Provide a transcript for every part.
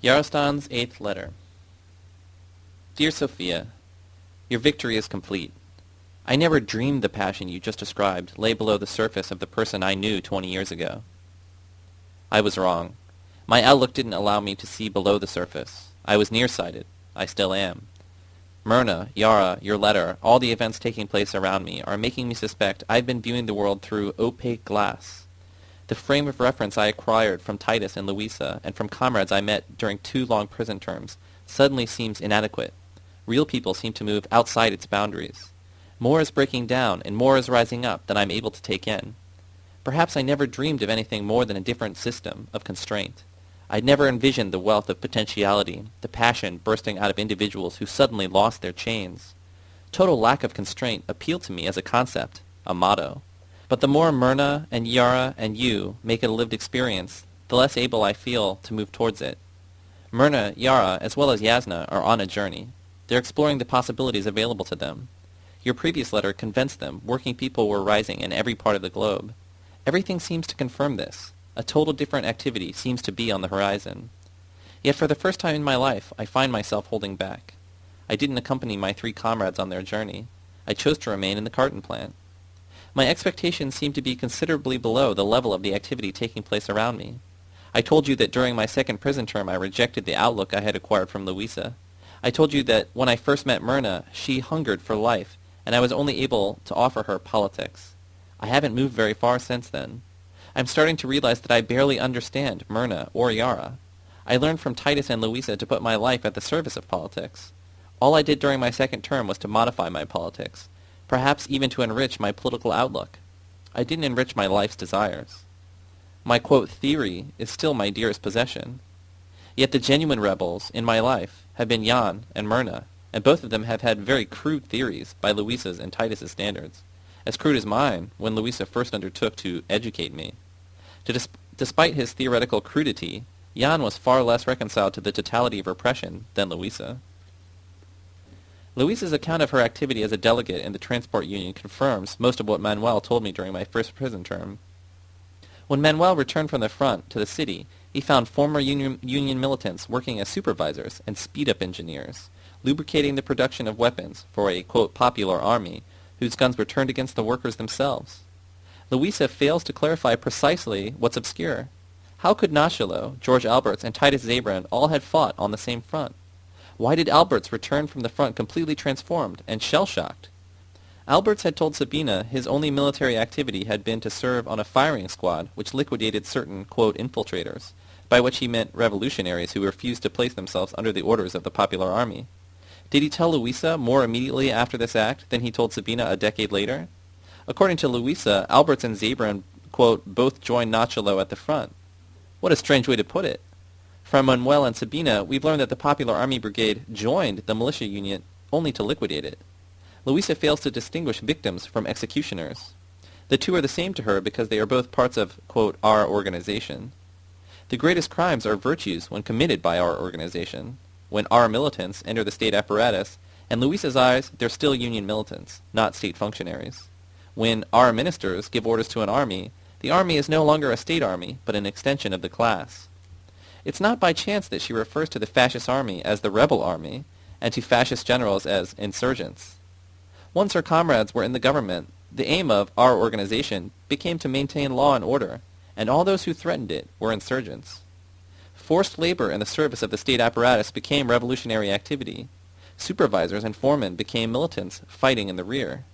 Yarostan's Eighth Letter Dear Sophia, Your victory is complete. I never dreamed the passion you just described lay below the surface of the person I knew twenty years ago. I was wrong. My outlook didn't allow me to see below the surface. I was nearsighted. I still am. Myrna, Yara, your letter, all the events taking place around me are making me suspect I've been viewing the world through opaque glass. The frame of reference I acquired from Titus and Louisa and from comrades I met during two long prison terms suddenly seems inadequate. Real people seem to move outside its boundaries. More is breaking down and more is rising up than I'm able to take in. Perhaps I never dreamed of anything more than a different system of constraint. I'd never envisioned the wealth of potentiality, the passion bursting out of individuals who suddenly lost their chains. Total lack of constraint appealed to me as a concept, a motto. But the more Myrna and Yara and you make it a lived experience, the less able I feel to move towards it. Myrna, Yara, as well as Yasna are on a journey. They're exploring the possibilities available to them. Your previous letter convinced them working people were rising in every part of the globe. Everything seems to confirm this. A total different activity seems to be on the horizon. Yet for the first time in my life, I find myself holding back. I didn't accompany my three comrades on their journey. I chose to remain in the carton plant. My expectations seem to be considerably below the level of the activity taking place around me. I told you that during my second prison term I rejected the outlook I had acquired from Louisa. I told you that when I first met Myrna, she hungered for life, and I was only able to offer her politics. I haven't moved very far since then. I'm starting to realize that I barely understand Myrna or Yara. I learned from Titus and Louisa to put my life at the service of politics. All I did during my second term was to modify my politics, perhaps even to enrich my political outlook. I didn't enrich my life's desires. My quote theory is still my dearest possession. Yet the genuine rebels in my life have been Jan and Myrna, and both of them have had very crude theories by Louisa's and Titus's standards, as crude as mine when Louisa first undertook to educate me. Dis- despite his theoretical crudity, Jan was far less reconciled to the totality of repression than Louisa. Louisa's account of her activity as a delegate in the transport union confirms most of what Manuel told me during my first prison term. When Manuel returned from the front to the city, he found former union, union militants working as supervisors and speed-up engineers, lubricating the production of weapons for a, quote, popular army, whose guns were turned against the workers themselves. Louisa fails to clarify precisely what's obscure. How could Nachalo, George Alberts, and Titus Zabran all had fought on the same front? Why did Alberts return from the front completely transformed and shell-shocked? Alberts had told Sabina his only military activity had been to serve on a firing squad which liquidated certain, quote, infiltrators, by which he meant revolutionaries who refused to place themselves under the orders of the popular army. Did he tell Louisa more immediately after this act than he told Sabina a decade later? According to Louisa, Alberts and Zabran, quote, both joined Nachalo at the front. What a strange way to put it. From Manuel and Sabina, we've learned that the Popular Army Brigade joined the militia union only to liquidate it. Louisa fails to distinguish victims from executioners. The two are the same to her because they are both parts of, quote, our organization. The greatest crimes are virtues when committed by our organization. When our militants enter the state apparatus, in Louisa's eyes, they're still union militants, not state functionaries. When our ministers give orders to an army, the army is no longer a state army, but an extension of the class. It's not by chance that she refers to the fascist army as the rebel army, and to fascist generals as insurgents. Once her comrades were in the government, the aim of our organization became to maintain law and order, and all those who threatened it were insurgents. Forced labor in the service of the state apparatus became revolutionary activity. Supervisors and foremen became militants fighting in the rear.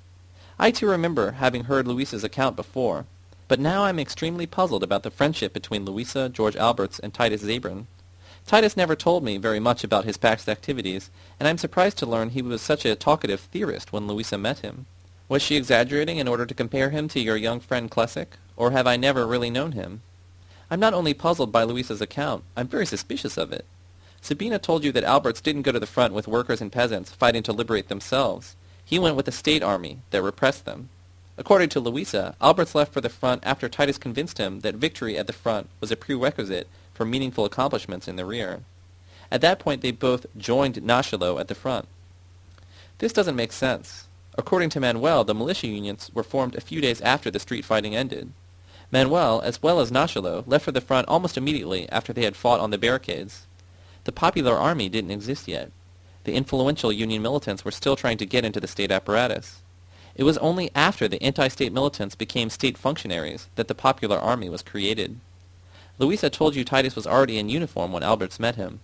I too remember having heard Louisa's account before, but now I'm extremely puzzled about the friendship between Louisa, George Alberts, and Titus Zabran. Titus never told me very much about his past activities, and I'm surprised to learn he was such a talkative theorist when Louisa met him. Was she exaggerating in order to compare him to your young friend Klesik, or have I never really known him? I'm not only puzzled by Louisa's account, I'm very suspicious of it. Sabina told you that Alberts didn't go to the front with workers and peasants fighting to liberate themselves. He went with the state army that repressed them. According to Louisa, Alberts left for the front after Titus convinced him that victory at the front was a prerequisite for meaningful accomplishments in the rear. At that point they both joined Nachalo at the front. This doesn't make sense. According to Manuel, the militia unions were formed a few days after the street fighting ended. Manuel, as well as Nachalo, left for the front almost immediately after they had fought on the barricades. The popular army didn't exist yet. The influential Union militants were still trying to get into the state apparatus. It was only after the anti-state militants became state functionaries that the popular army was created. Louisa told you Titus was already in uniform when Alberts met him.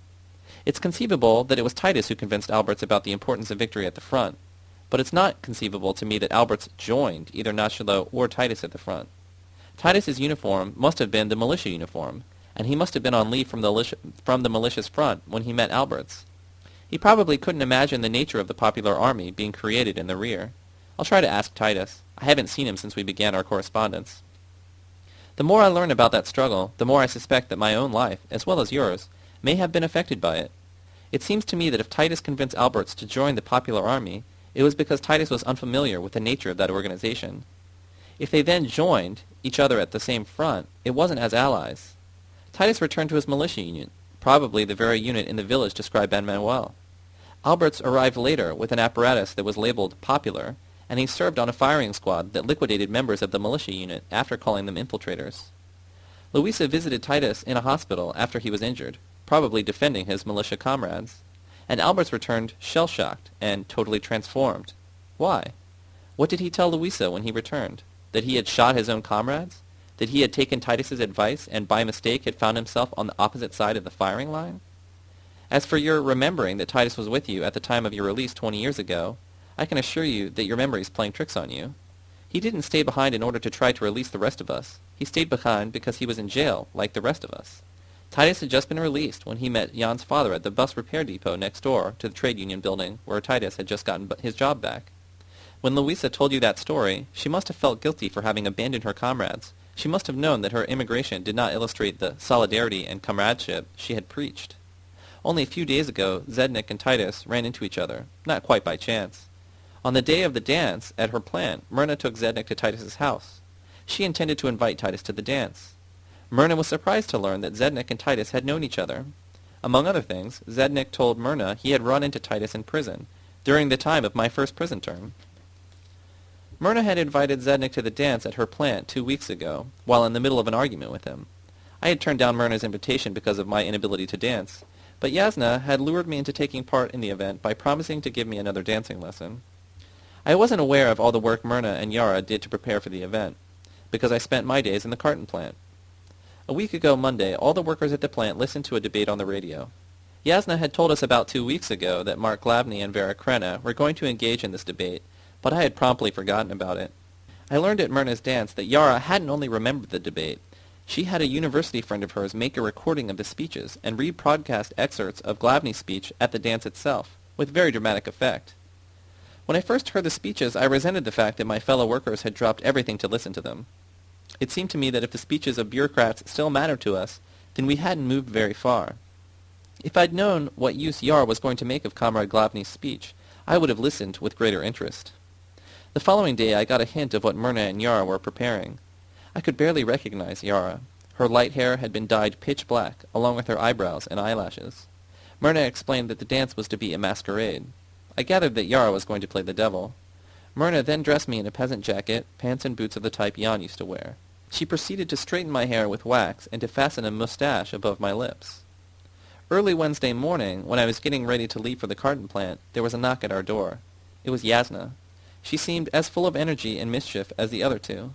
It's conceivable that it was Titus who convinced Alberts about the importance of victory at the front, but it's not conceivable to me that Alberts joined either Nachalo or Titus at the front. Titus's uniform must have been the militia uniform, and he must have been on leave from the, from the militia's front when he met Alberts. He probably couldn't imagine the nature of the popular army being created in the rear. I'll try to ask Titus. I haven't seen him since we began our correspondence. The more I learn about that struggle, the more I suspect that my own life, as well as yours, may have been affected by it. It seems to me that if Titus convinced Alberts to join the popular army, it was because Titus was unfamiliar with the nature of that organization. If they then joined each other at the same front, it wasn't as allies. Titus returned to his militia unit, probably the very unit in the village described by Manuel. Alberts arrived later with an apparatus that was labeled popular, and he served on a firing squad that liquidated members of the militia unit after calling them infiltrators. Louisa visited Titus in a hospital after he was injured, probably defending his militia comrades, and Alberts returned shell-shocked and totally transformed. Why? What did he tell Louisa when he returned? That he had shot his own comrades? That he had taken Titus's advice and by mistake had found himself on the opposite side of the firing line? As for your remembering that Titus was with you at the time of your release 20 years ago, I can assure you that your memory is playing tricks on you. He didn't stay behind in order to try to release the rest of us. He stayed behind because he was in jail, like the rest of us. Titus had just been released when he met Jan's father at the bus repair depot next door to the trade union building where Titus had just gotten his job back. When Louisa told you that story, she must have felt guilty for having abandoned her comrades. She must have known that her immigration did not illustrate the solidarity and comradeship she had preached. Only a few days ago, Zednik and Titus ran into each other, not quite by chance. On the day of the dance at her plant, Myrna took Zednik to Titus's house. She intended to invite Titus to the dance. Myrna was surprised to learn that Zednik and Titus had known each other. Among other things, Zednik told Myrna he had run into Titus in prison, during the time of my first prison term. Myrna had invited Zednik to the dance at her plant two weeks ago, while in the middle of an argument with him. I had turned down Myrna's invitation because of my inability to dance, but Yasna had lured me into taking part in the event by promising to give me another dancing lesson. I wasn't aware of all the work Myrna and Yara did to prepare for the event, because I spent my days in the carton plant. A week ago Monday, all the workers at the plant listened to a debate on the radio. Yasna had told us about two weeks ago that Mark Glavny and Vera Krena were going to engage in this debate, but I had promptly forgotten about it. I learned at Myrna's dance that Yara hadn't only remembered the debate. She had a university friend of hers make a recording of the speeches and rebroadcast excerpts of Glavny's speech at the dance itself, with very dramatic effect. When I first heard the speeches, I resented the fact that my fellow workers had dropped everything to listen to them. It seemed to me that if the speeches of bureaucrats still mattered to us, then we hadn't moved very far. If I'd known what use Yar was going to make of Comrade Glavny's speech, I would have listened with greater interest. The following day I got a hint of what Myrna and Yara were preparing. I could barely recognize Yara. Her light hair had been dyed pitch black, along with her eyebrows and eyelashes. Myrna explained that the dance was to be a masquerade. I gathered that Yara was going to play the devil. Myrna then dressed me in a peasant jacket, pants and boots of the type Jan used to wear. She proceeded to straighten my hair with wax and to fasten a mustache above my lips. Early Wednesday morning, when I was getting ready to leave for the carton plant, there was a knock at our door. It was Yasna. She seemed as full of energy and mischief as the other two.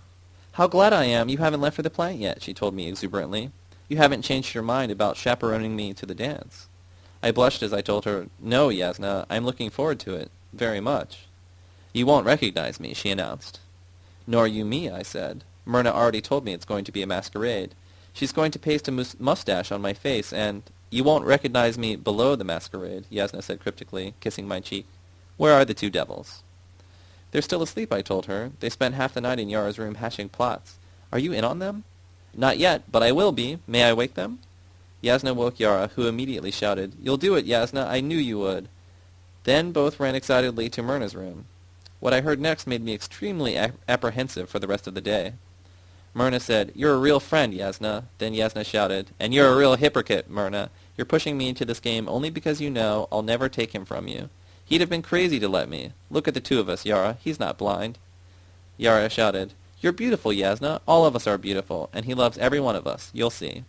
How glad I am you haven't left for the plant yet, she told me exuberantly. You haven't changed your mind about chaperoning me to the dance. I blushed as I told her, No, Yasna, I'm looking forward to it, very much. You won't recognize me, she announced. Nor you me, I said. Myrna already told me it's going to be a masquerade. She's going to paste a mus- mustache on my face, and you won't recognize me below the masquerade, Yasna said cryptically, kissing my cheek. Where are the two devils? They're still asleep, I told her. They spent half the night in Yara's room hatching plots. Are you in on them? Not yet, but I will be. May I wake them? Yasna woke Yara, who immediately shouted, You'll do it, Yasna. I knew you would. Then both ran excitedly to Myrna's room. What I heard next made me extremely ap- apprehensive for the rest of the day. Myrna said, You're a real friend, Yasna. Then Yasna shouted, And you're a real hypocrite, Myrna. You're pushing me into this game only because you know I'll never take him from you. He'd have been crazy to let me. Look at the two of us, Yara. He's not blind. Yara shouted, You're beautiful, Yasna. All of us are beautiful, and he loves every one of us. You'll see.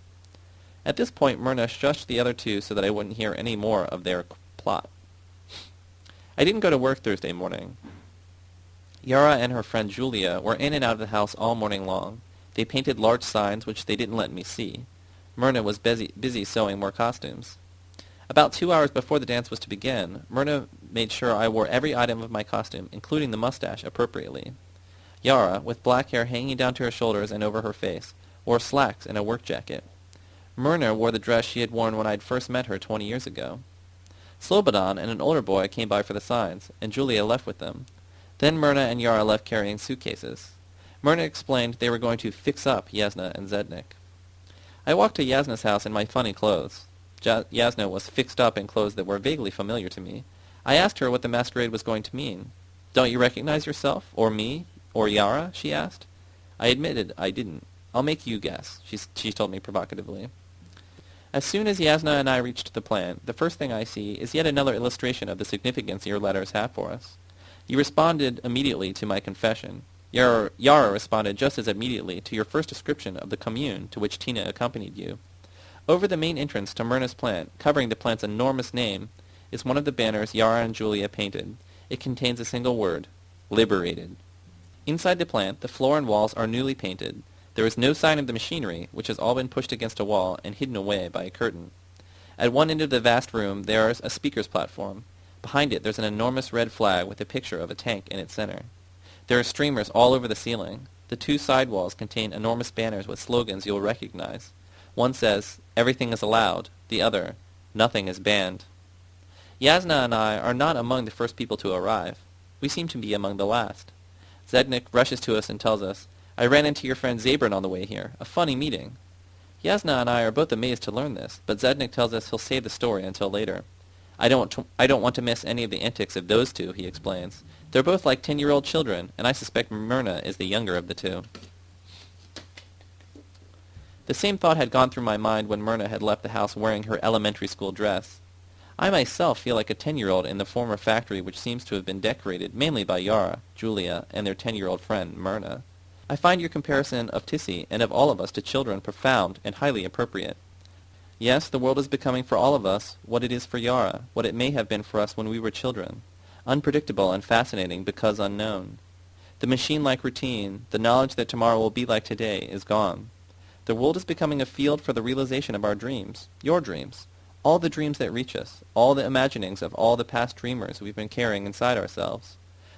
At this point, Myrna shushed the other two so that I wouldn't hear any more of their plot. I didn't go to work Thursday morning. Yara and her friend Julia were in and out of the house all morning long. They painted large signs which they didn't let me see. Myrna was busy, busy sewing more costumes. About two hours before the dance was to begin, Myrna made sure I wore every item of my costume, including the mustache, appropriately. Yara, with black hair hanging down to her shoulders and over her face, wore slacks and a work jacket. Myrna wore the dress she had worn when I'd first met her twenty years ago. Slobodan and an older boy came by for the signs, and Julia left with them. Then Myrna and Yara left carrying suitcases. Myrna explained they were going to fix up Yasna and Zednik. I walked to Yasna's house in my funny clothes. Yasna was fixed up in clothes that were vaguely familiar to me. I asked her what the masquerade was going to mean. Don't you recognize yourself? Or me? Or Yara? she asked. I admitted I didn't. I'll make you guess, she, she told me provocatively. As soon as Yasna and I reached the plant, the first thing I see is yet another illustration of the significance your letters have for us. You responded immediately to my confession. Yara, Yara responded just as immediately to your first description of the commune to which Tina accompanied you. Over the main entrance to Myrna's plant, covering the plant's enormous name, is one of the banners Yara and Julia painted. It contains a single word, liberated. Inside the plant, the floor and walls are newly painted. There is no sign of the machinery, which has all been pushed against a wall and hidden away by a curtain. At one end of the vast room there is a speaker's platform. Behind it there's an enormous red flag with a picture of a tank in its center. There are streamers all over the ceiling. The two side walls contain enormous banners with slogans you'll recognize. One says, everything is allowed. The other, nothing is banned. Yasna and I are not among the first people to arrive. We seem to be among the last. Zednik rushes to us and tells us, I ran into your friend Zabran on the way here. A funny meeting. Yasna and I are both amazed to learn this, but Zednik tells us he'll save the story until later. I don't, I don't want to miss any of the antics of those two, he explains. They're both like ten-year-old children, and I suspect Myrna is the younger of the two. The same thought had gone through my mind when Myrna had left the house wearing her elementary school dress. I myself feel like a ten-year-old in the former factory which seems to have been decorated mainly by Yara, Julia, and their ten-year-old friend, Myrna. I find your comparison of Tissy and of all of us to children profound and highly appropriate. Yes, the world is becoming for all of us what it is for Yara, what it may have been for us when we were children, unpredictable and fascinating because unknown. The machine-like routine, the knowledge that tomorrow will be like today, is gone. The world is becoming a field for the realization of our dreams, your dreams, all the dreams that reach us, all the imaginings of all the past dreamers we've been carrying inside ourselves.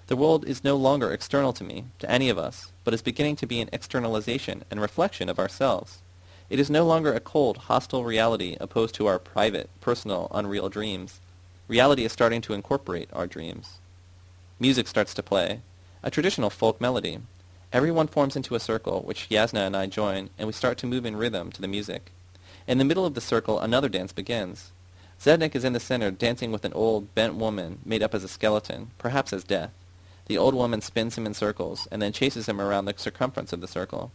The world is no longer external to me, to any of us, but is beginning to be an externalization and reflection of ourselves. It is no longer a cold, hostile reality opposed to our private, personal, unreal dreams. Reality is starting to incorporate our dreams. Music starts to play, a traditional folk melody, Everyone forms into a circle, which Yasna and I join, and we start to move in rhythm to the music. In the middle of the circle, another dance begins. Zednik is in the center, dancing with an old, bent woman, made up as a skeleton, perhaps as death. The old woman spins him in circles, and then chases him around the circumference of the circle.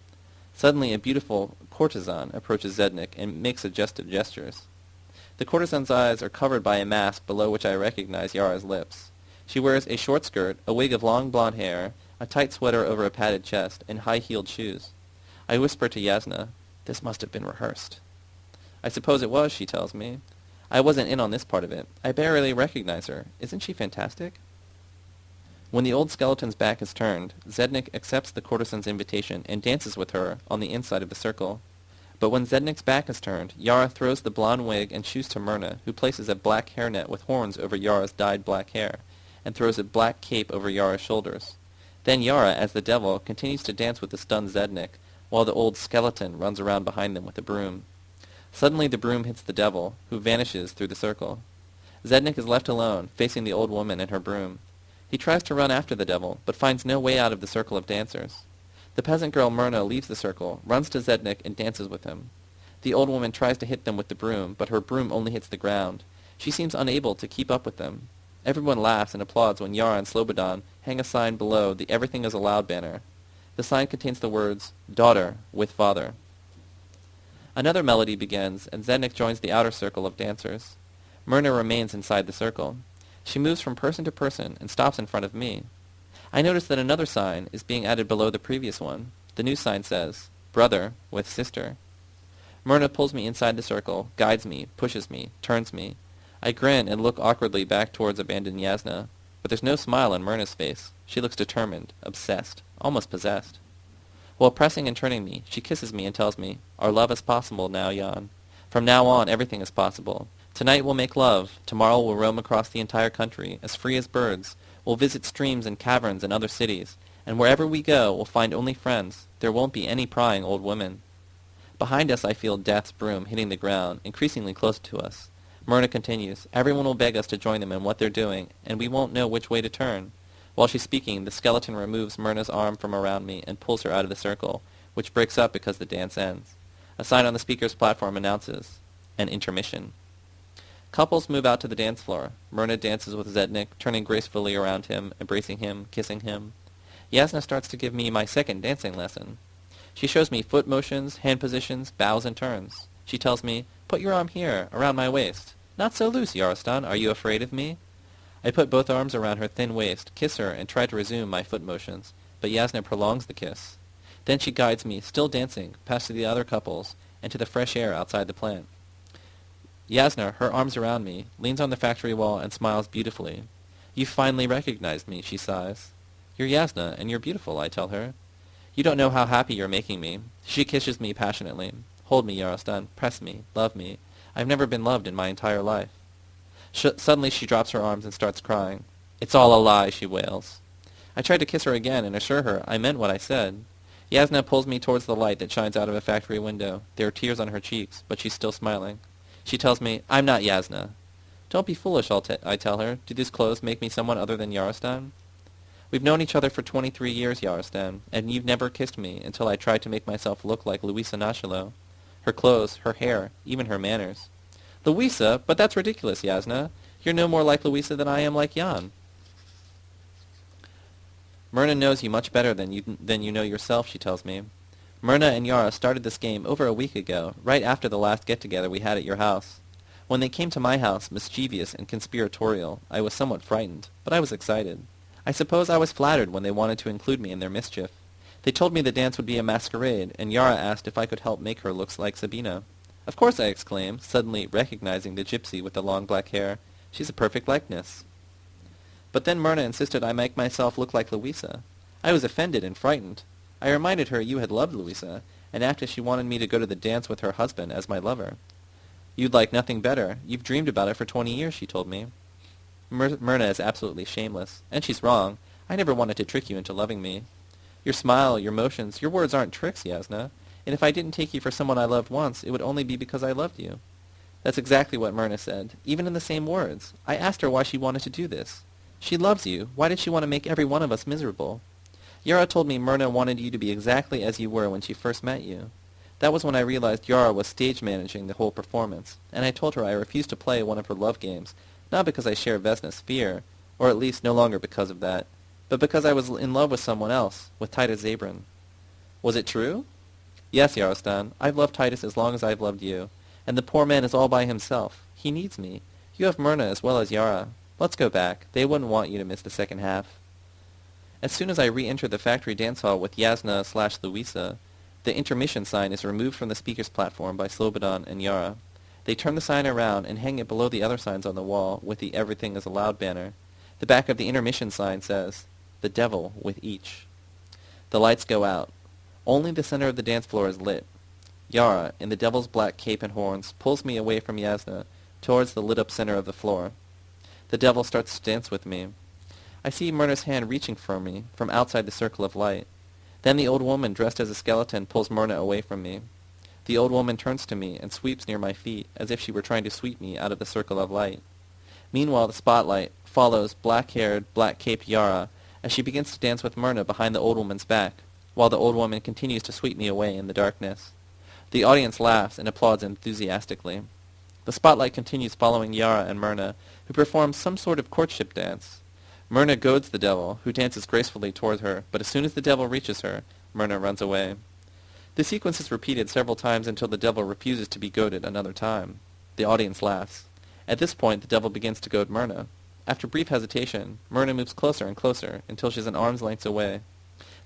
Suddenly, a beautiful courtesan approaches Zednik and makes suggestive gestures. The courtesan's eyes are covered by a mask below which I recognize Yara's lips. She wears a short skirt, a wig of long blonde hair, a tight sweater over a padded chest, and high-heeled shoes. I whisper to Yasna, this must have been rehearsed. I suppose it was, she tells me. I wasn't in on this part of it. I barely recognize her. Isn't she fantastic? When the old skeleton's back is turned, Zednik accepts the courtesan's invitation and dances with her on the inside of the circle. But when Zednik's back is turned, Yara throws the blonde wig and shoes to Myrna, who places a black hairnet with horns over Yara's dyed black hair, and throws a black cape over Yara's shoulders. Then Yara, as the devil, continues to dance with the stunned Zednik, while the old skeleton runs around behind them with a broom. Suddenly the broom hits the devil, who vanishes through the circle. Zednik is left alone, facing the old woman and her broom. He tries to run after the devil, but finds no way out of the circle of dancers. The peasant girl Myrna leaves the circle, runs to Zednik, and dances with him. The old woman tries to hit them with the broom, but her broom only hits the ground. She seems unable to keep up with them. Everyone laughs and applauds when Yara and Slobodan hang a sign below the Everything is Allowed banner. The sign contains the words, Daughter, with Father. Another melody begins, and Zednik joins the outer circle of dancers. Myrna remains inside the circle. She moves from person to person and stops in front of me. I notice that another sign is being added below the previous one. The new sign says, Brother with Sister. Myrna pulls me inside the circle, guides me, pushes me, turns me. I grin and look awkwardly back towards abandoned Yasna, but there's no smile on Myrna's face. She looks determined, obsessed, almost possessed. While pressing and turning me, she kisses me and tells me, Our love is possible now, Jan. From now on, everything is possible. Tonight we'll make love. Tomorrow we'll roam across the entire country, as free as birds. We'll visit streams and caverns and other cities. And wherever we go, we'll find only friends. There won't be any prying old women. Behind us I feel Death's broom hitting the ground, increasingly close to us. Myrna continues, Everyone will beg us to join them in what they're doing, and we won't know which way to turn. While she's speaking, the skeleton removes Myrna's arm from around me and pulls her out of the circle, which breaks up because the dance ends. A sign on the speaker's platform announces, an intermission. Couples move out to the dance floor. Myrna dances with Zednik, turning gracefully around him, embracing him, kissing him. Yasna starts to give me my second dancing lesson. She shows me foot motions, hand positions, bows and turns. She tells me, put your arm here, around my waist. Not so loose, Yarostan. Are you afraid of me? I put both arms around her thin waist, kiss her, and try to resume my foot motions, but Yasna prolongs the kiss. Then she guides me, still dancing, past the other couples, and to the fresh air outside the plant. Yasna, her arms around me, leans on the factory wall and smiles beautifully. You finally recognized me, she sighs. You're Yasna, and you're beautiful, I tell her. You don't know how happy you're making me. She kisses me passionately. Hold me, Yarostan. Press me. Love me. I've never been loved in my entire life. Sh suddenly she drops her arms and starts crying. It's all a lie, she wails. I try to kiss her again and assure her I meant what I said. Yasna pulls me towards the light that shines out of a factory window. There are tears on her cheeks, but she's still smiling. She tells me, I'm not Yasna. Don't be foolish, I'll t I tell her. Do these clothes make me someone other than Yarostan? We've known each other for 23 years, Yarostan, and you've never kissed me until I tried to make myself look like Louisa Nachalo. Her clothes, her hair, even her manners. Louisa? But that's ridiculous, Yasna. You're no more like Louisa than I am like Jan. Myrna knows you much better than you, than you know yourself, she tells me. Myrna and Yara started this game over a week ago, right after the last get-together we had at your house. When they came to my house, mischievous and conspiratorial, I was somewhat frightened, but I was excited. I suppose I was flattered when they wanted to include me in their mischief. They told me the dance would be a masquerade, and Yara asked if I could help make her look like Sabina. Of course, I exclaimed, suddenly recognizing the gypsy with the long black hair. She's a perfect likeness. But then Myrna insisted I make myself look like Louisa. I was offended and frightened. I reminded her you had loved Louisa, and after she wanted me to go to the dance with her husband as my lover. You'd like nothing better. You've dreamed about it for twenty years, she told me. Myr Myrna is absolutely shameless, and she's wrong. I never wanted to trick you into loving me. Your smile, your motions, your words aren't tricks, Yasna. And if I didn't take you for someone I loved once, it would only be because I loved you. That's exactly what Myrna said, even in the same words. I asked her why she wanted to do this. She loves you. Why did she want to make every one of us miserable? Yara told me Myrna wanted you to be exactly as you were when she first met you. That was when I realized Yara was stage managing the whole performance, and I told her I refused to play one of her love games, not because I share Vesna's fear, or at least no longer because of that, but because I was in love with someone else, with Titus Zabran. Was it true? Yes, Yarostan, I've loved Titus as long as I've loved you. And the poor man is all by himself. He needs me. You have Myrna as well as Yara. Let's go back. They wouldn't want you to miss the second half. As soon as I re-enter the factory dance hall with Yasna slash Louisa, the intermission sign is removed from the speaker's platform by Slobodan and Yara. They turn the sign around and hang it below the other signs on the wall with the Everything is Allowed banner. The back of the intermission sign says, The Devil with Each. The lights go out. Only the center of the dance floor is lit. Yara, in the devil's black cape and horns, pulls me away from Yasna, towards the lit-up center of the floor. The devil starts to dance with me. I see Myrna's hand reaching for me, from outside the circle of light. Then the old woman, dressed as a skeleton, pulls Myrna away from me. The old woman turns to me and sweeps near my feet, as if she were trying to sweep me out of the circle of light. Meanwhile, the spotlight follows black-haired, black-caped Yara as she begins to dance with Myrna behind the old woman's back while the old woman continues to sweep me away in the darkness. The audience laughs and applauds enthusiastically. The spotlight continues following Yara and Myrna, who perform some sort of courtship dance. Myrna goads the devil, who dances gracefully toward her, but as soon as the devil reaches her, Myrna runs away. The sequence is repeated several times until the devil refuses to be goaded another time. The audience laughs. At this point, the devil begins to goad Myrna. After brief hesitation, Myrna moves closer and closer until she's an arm's length away.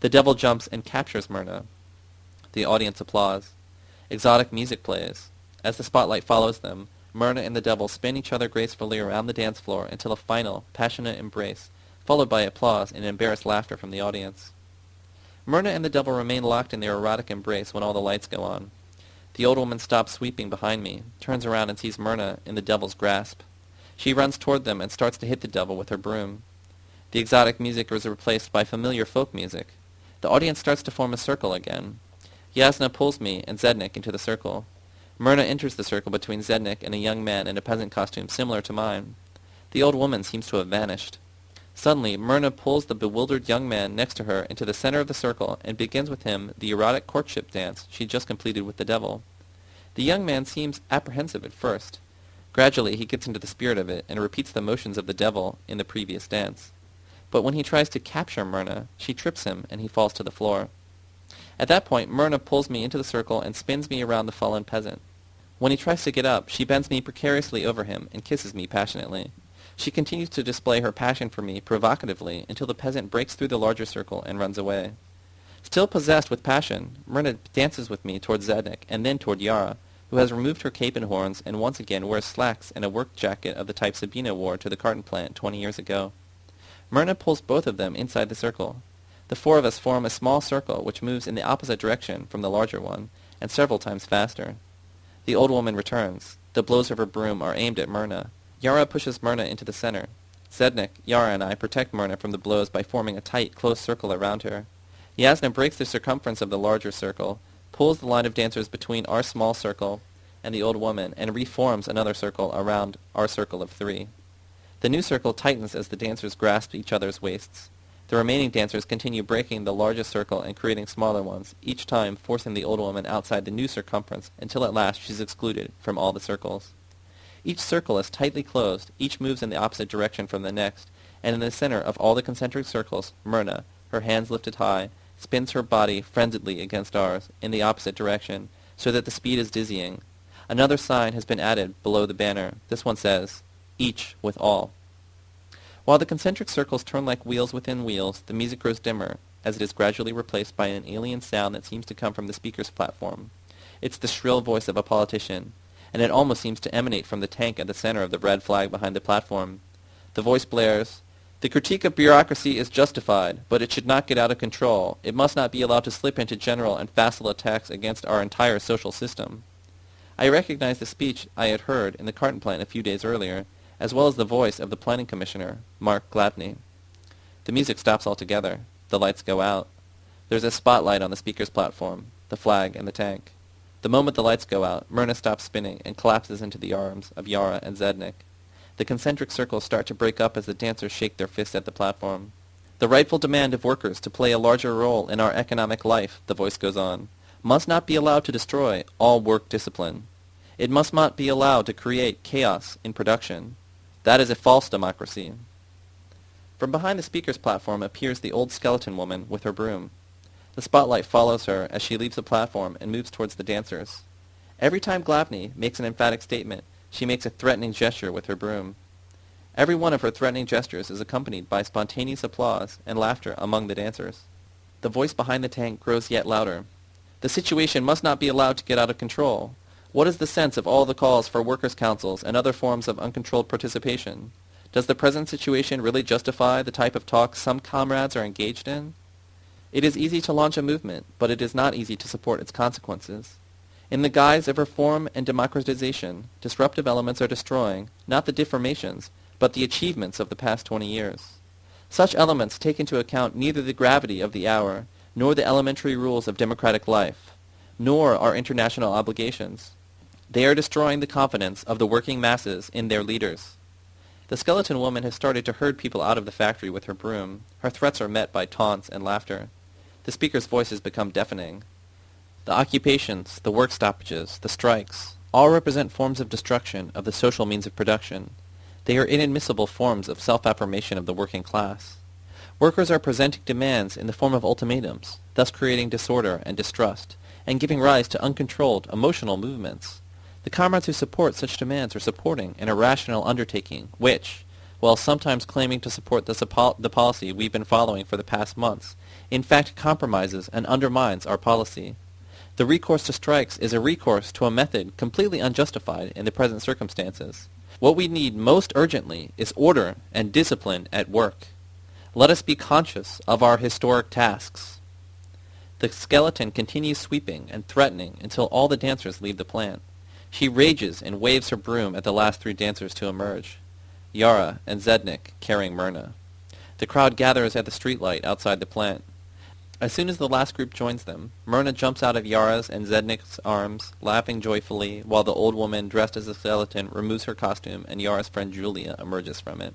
The devil jumps and captures Myrna. The audience applauds. Exotic music plays. As the spotlight follows them, Myrna and the devil spin each other gracefully around the dance floor until a final, passionate embrace, followed by applause and embarrassed laughter from the audience. Myrna and the devil remain locked in their erotic embrace when all the lights go on. The old woman stops sweeping behind me, turns around and sees Myrna in the devil's grasp. She runs toward them and starts to hit the devil with her broom. The exotic music is replaced by familiar folk music. The audience starts to form a circle again. Yasna pulls me and Zednik into the circle. Myrna enters the circle between Zednik and a young man in a peasant costume similar to mine. The old woman seems to have vanished. Suddenly, Myrna pulls the bewildered young man next to her into the center of the circle and begins with him the erotic courtship dance she just completed with the devil. The young man seems apprehensive at first. Gradually, he gets into the spirit of it and repeats the motions of the devil in the previous dance. But when he tries to capture Myrna, she trips him and he falls to the floor. At that point, Myrna pulls me into the circle and spins me around the fallen peasant. When he tries to get up, she bends me precariously over him and kisses me passionately. She continues to display her passion for me provocatively until the peasant breaks through the larger circle and runs away. Still possessed with passion, Myrna dances with me toward Zednik and then toward Yara, who has removed her cape and horns and once again wears slacks and a work jacket of the type Sabina wore to the carton plant twenty years ago. Myrna pulls both of them inside the circle. The four of us form a small circle which moves in the opposite direction from the larger one, and several times faster. The old woman returns. The blows of her broom are aimed at Myrna. Yara pushes Myrna into the center. Zednik, Yara, and I protect Myrna from the blows by forming a tight, close circle around her. Yasna breaks the circumference of the larger circle, pulls the line of dancers between our small circle and the old woman, and reforms another circle around our circle of three. The new circle tightens as the dancers grasp each other's waists. The remaining dancers continue breaking the largest circle and creating smaller ones, each time forcing the old woman outside the new circumference until at last she's excluded from all the circles. Each circle is tightly closed, each moves in the opposite direction from the next, and in the center of all the concentric circles, Myrna, her hands lifted high, spins her body frenziedly against ours, in the opposite direction, so that the speed is dizzying. Another sign has been added below the banner. This one says, Each with all. While the concentric circles turn like wheels within wheels, the music grows dimmer, as it is gradually replaced by an alien sound that seems to come from the speaker's platform. It's the shrill voice of a politician, and it almost seems to emanate from the tank at the center of the red flag behind the platform. The voice blares, The critique of bureaucracy is justified, but it should not get out of control. It must not be allowed to slip into general and facile attacks against our entire social system. I recognized the speech I had heard in the carton plant a few days earlier, as well as the voice of the planning commissioner, Mark Glavny. The music stops altogether. The lights go out. There's a spotlight on the speaker's platform, the flag, and the tank. The moment the lights go out, Myrna stops spinning and collapses into the arms of Yara and Zednik. The concentric circles start to break up as the dancers shake their fists at the platform. The rightful demand of workers to play a larger role in our economic life, the voice goes on, must not be allowed to destroy all work discipline. It must not be allowed to create chaos in production. That is a false democracy. From behind the speaker's platform appears the old skeleton woman with her broom. The spotlight follows her as she leaves the platform and moves towards the dancers. Every time Glavny makes an emphatic statement, she makes a threatening gesture with her broom. Every one of her threatening gestures is accompanied by spontaneous applause and laughter among the dancers. The voice behind the tank grows yet louder. The situation must not be allowed to get out of control. What is the sense of all the calls for workers' councils and other forms of uncontrolled participation? Does the present situation really justify the type of talk some comrades are engaged in? It is easy to launch a movement, but it is not easy to support its consequences. In the guise of reform and democratization, disruptive elements are destroying, not the deformations, but the achievements of the past 20 years. Such elements take into account neither the gravity of the hour, nor the elementary rules of democratic life, nor our international obligations. They are destroying the confidence of the working masses in their leaders. The skeleton woman has started to herd people out of the factory with her broom. Her threats are met by taunts and laughter. The speaker's voice has become deafening. The occupations, the work stoppages, the strikes, all represent forms of destruction of the social means of production. They are inadmissible forms of self-affirmation of the working class. Workers are presenting demands in the form of ultimatums, thus creating disorder and distrust, and giving rise to uncontrolled emotional movements. The comrades who support such demands are supporting an irrational undertaking which, while sometimes claiming to support the, the policy we've been following for the past months, in fact compromises and undermines our policy. The recourse to strikes is a recourse to a method completely unjustified in the present circumstances. What we need most urgently is order and discipline at work. Let us be conscious of our historic tasks. The skeleton continues sweeping and threatening until all the dancers leave the plant. She rages and waves her broom at the last three dancers to emerge. Yara and Zednik carrying Myrna. The crowd gathers at the streetlight outside the plant. As soon as the last group joins them, Myrna jumps out of Yara's and Zednik's arms, laughing joyfully, while the old woman dressed as a skeleton removes her costume and Yara's friend Julia emerges from it.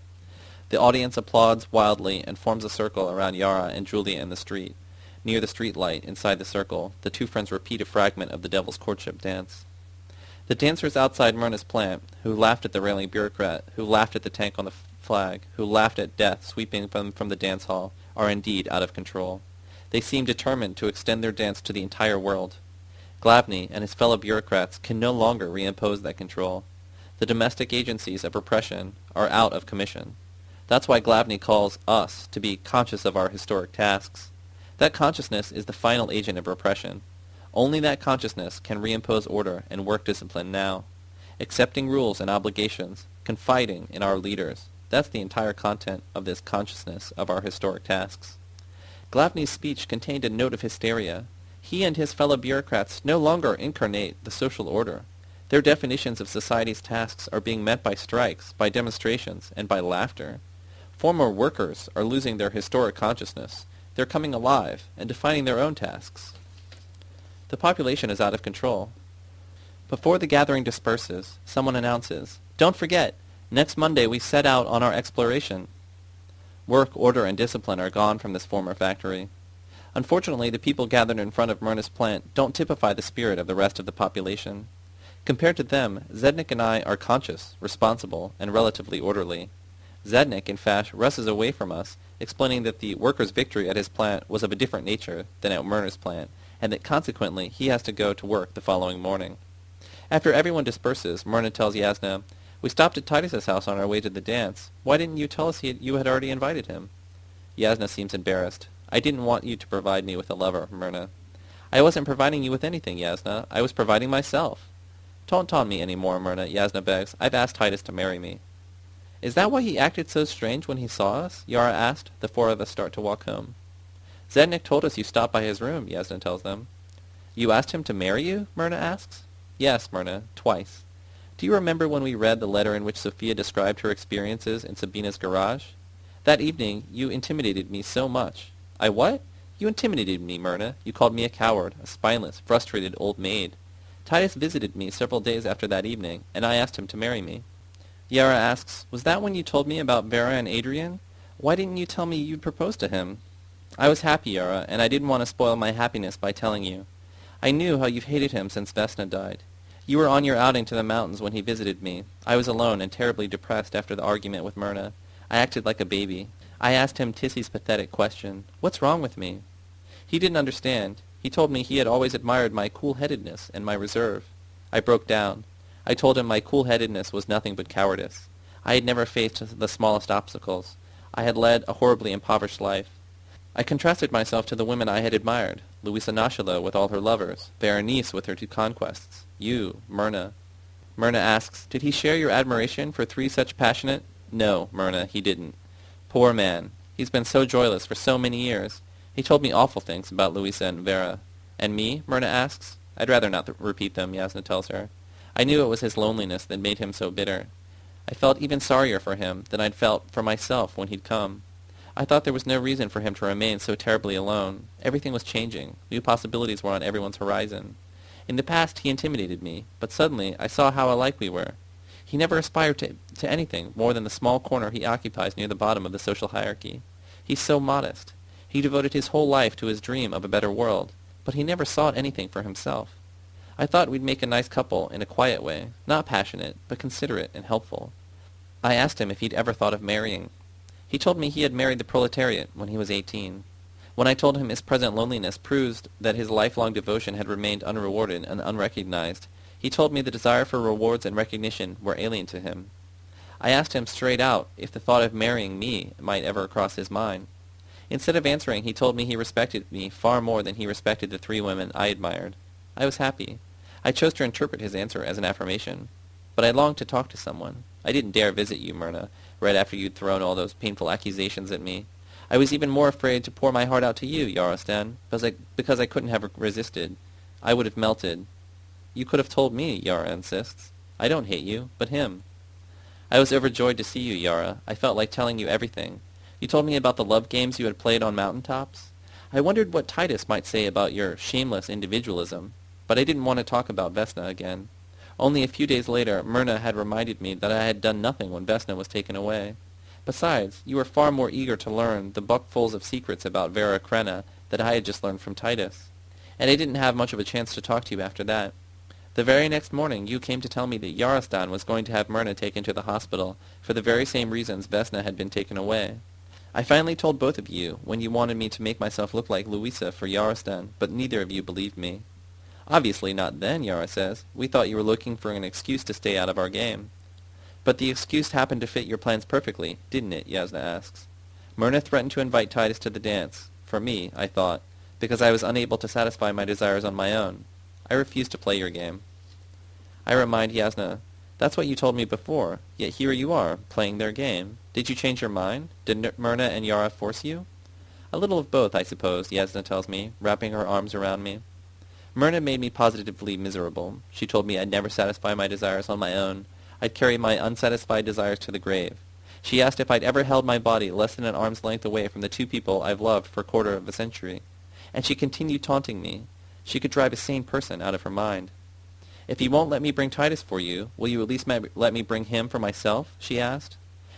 The audience applauds wildly and forms a circle around Yara and Julia in the street. Near the street light, inside the circle, the two friends repeat a fragment of the Devil's Courtship dance. The dancers outside Myrna's plant, who laughed at the railing bureaucrat, who laughed at the tank on the flag, who laughed at death sweeping them from the dance hall, are indeed out of control. They seem determined to extend their dance to the entire world. Glavny and his fellow bureaucrats can no longer reimpose that control. The domestic agencies of repression are out of commission. That's why Glavny calls us to be conscious of our historic tasks. That consciousness is the final agent of repression. Only that consciousness can reimpose order and work discipline now. Accepting rules and obligations, confiding in our leaders. That's the entire content of this consciousness of our historic tasks. Glavny's speech contained a note of hysteria. He and his fellow bureaucrats no longer incarnate the social order. Their definitions of society's tasks are being met by strikes, by demonstrations, and by laughter. Former workers are losing their historic consciousness. They're coming alive and defining their own tasks. The population is out of control. Before the gathering disperses, someone announces, Don't forget, next Monday we set out on our exploration. Work, order, and discipline are gone from this former factory. Unfortunately, the people gathered in front of Myrna's plant don't typify the spirit of the rest of the population. Compared to them, Zednik and I are conscious, responsible, and relatively orderly. Zednik, in fact, rushes away from us, explaining that the workers' victory at his plant was of a different nature than at Myrna's plant, and that consequently he has to go to work the following morning. After everyone disperses, Myrna tells Yasna, We stopped at Titus's house on our way to the dance. Why didn't you tell us he had, you had already invited him? Yasna seems embarrassed. I didn't want you to provide me with a lover, Myrna. I wasn't providing you with anything, Yasna. I was providing myself. Don't taunt me any more, Myrna, Yasna begs. I've asked Titus to marry me. Is that why he acted so strange when he saw us? Yara asked. The four of us start to walk home. Zednik told us you stopped by his room, Yasna tells them. You asked him to marry you? Myrna asks. Yes, Myrna, twice. Do you remember when we read the letter in which Sophia described her experiences in Sabina's garage? That evening you intimidated me so much. I what? You intimidated me, Myrna. You called me a coward, a spineless, frustrated old maid. Titus visited me several days after that evening, and I asked him to marry me. Yara asks, Was that when you told me about Vera and Adrian? Why didn't you tell me you'd proposed to him? I was happy, Yara, and I didn't want to spoil my happiness by telling you. I knew how you've hated him since Vesna died. You were on your outing to the mountains when he visited me. I was alone and terribly depressed after the argument with Myrna. I acted like a baby. I asked him Tissy's pathetic question, What's wrong with me? He didn't understand. He told me he had always admired my cool-headedness and my reserve. I broke down. I told him my cool-headedness was nothing but cowardice. I had never faced the smallest obstacles. I had led a horribly impoverished life. I contrasted myself to the women I had admired, Louisa Nachalo with all her lovers, Berenice with her two conquests, you, Myrna. Myrna asks, Did he share your admiration for three such passionate... No, Myrna, he didn't. Poor man. He's been so joyless for so many years. He told me awful things about Louisa and Vera. And me? Myrna asks. I'd rather not repeat them, Yasna tells her. I knew it was his loneliness that made him so bitter. I felt even sorrier for him than I'd felt for myself when he'd come. I thought there was no reason for him to remain so terribly alone. Everything was changing. New possibilities were on everyone's horizon. In the past he intimidated me, but suddenly I saw how alike we were. He never aspired to, to anything more than the small corner he occupies near the bottom of the social hierarchy. He's so modest. He devoted his whole life to his dream of a better world, but he never sought anything for himself. I thought we'd make a nice couple in a quiet way, not passionate, but considerate and helpful. I asked him if he'd ever thought of marrying. He told me he had married the proletariat when he was eighteen. When I told him his present loneliness proved that his lifelong devotion had remained unrewarded and unrecognized, he told me the desire for rewards and recognition were alien to him. I asked him straight out if the thought of marrying me might ever cross his mind. Instead of answering, he told me he respected me far more than he respected the three women I admired. I was happy. I chose to interpret his answer as an affirmation. But I longed to talk to someone. I didn't dare visit you, Myrna, right after you'd thrown all those painful accusations at me. I was even more afraid to pour my heart out to you, Yarostan, because I, because I couldn't have resisted. I would have melted. You could have told me, Yara insists. I don't hate you, but him. I was overjoyed to see you, Yara. I felt like telling you everything. You told me about the love games you had played on mountain tops. I wondered what Titus might say about your shameless individualism, but I didn't want to talk about Vesna again. Only a few days later, Myrna had reminded me that I had done nothing when Vesna was taken away. Besides, you were far more eager to learn the buckfuls of secrets about Vera Krenna that I had just learned from Titus. And I didn't have much of a chance to talk to you after that. The very next morning you came to tell me that Yarostan was going to have Myrna taken to the hospital for the very same reasons Vesna had been taken away. I finally told both of you when you wanted me to make myself look like Louisa for Yarostan, but neither of you believed me. Obviously not then, Yara says. We thought you were looking for an excuse to stay out of our game. But the excuse happened to fit your plans perfectly, didn't it? Yasna asks. Myrna threatened to invite Titus to the dance. For me, I thought, because I was unable to satisfy my desires on my own. I refused to play your game. I remind Yasna, that's what you told me before, yet here you are, playing their game. Did you change your mind? Did Myrna and Yara force you? A little of both, I suppose, Yasna tells me, wrapping her arms around me. Myrna made me positively miserable. She told me I'd never satisfy my desires on my own. I'd carry my unsatisfied desires to the grave. She asked if I'd ever held my body less than an arm's length away from the two people I've loved for a quarter of a century. And she continued taunting me. She could drive a sane person out of her mind. If you won't let me bring Titus for you, will you at least let me bring him for myself? she asked.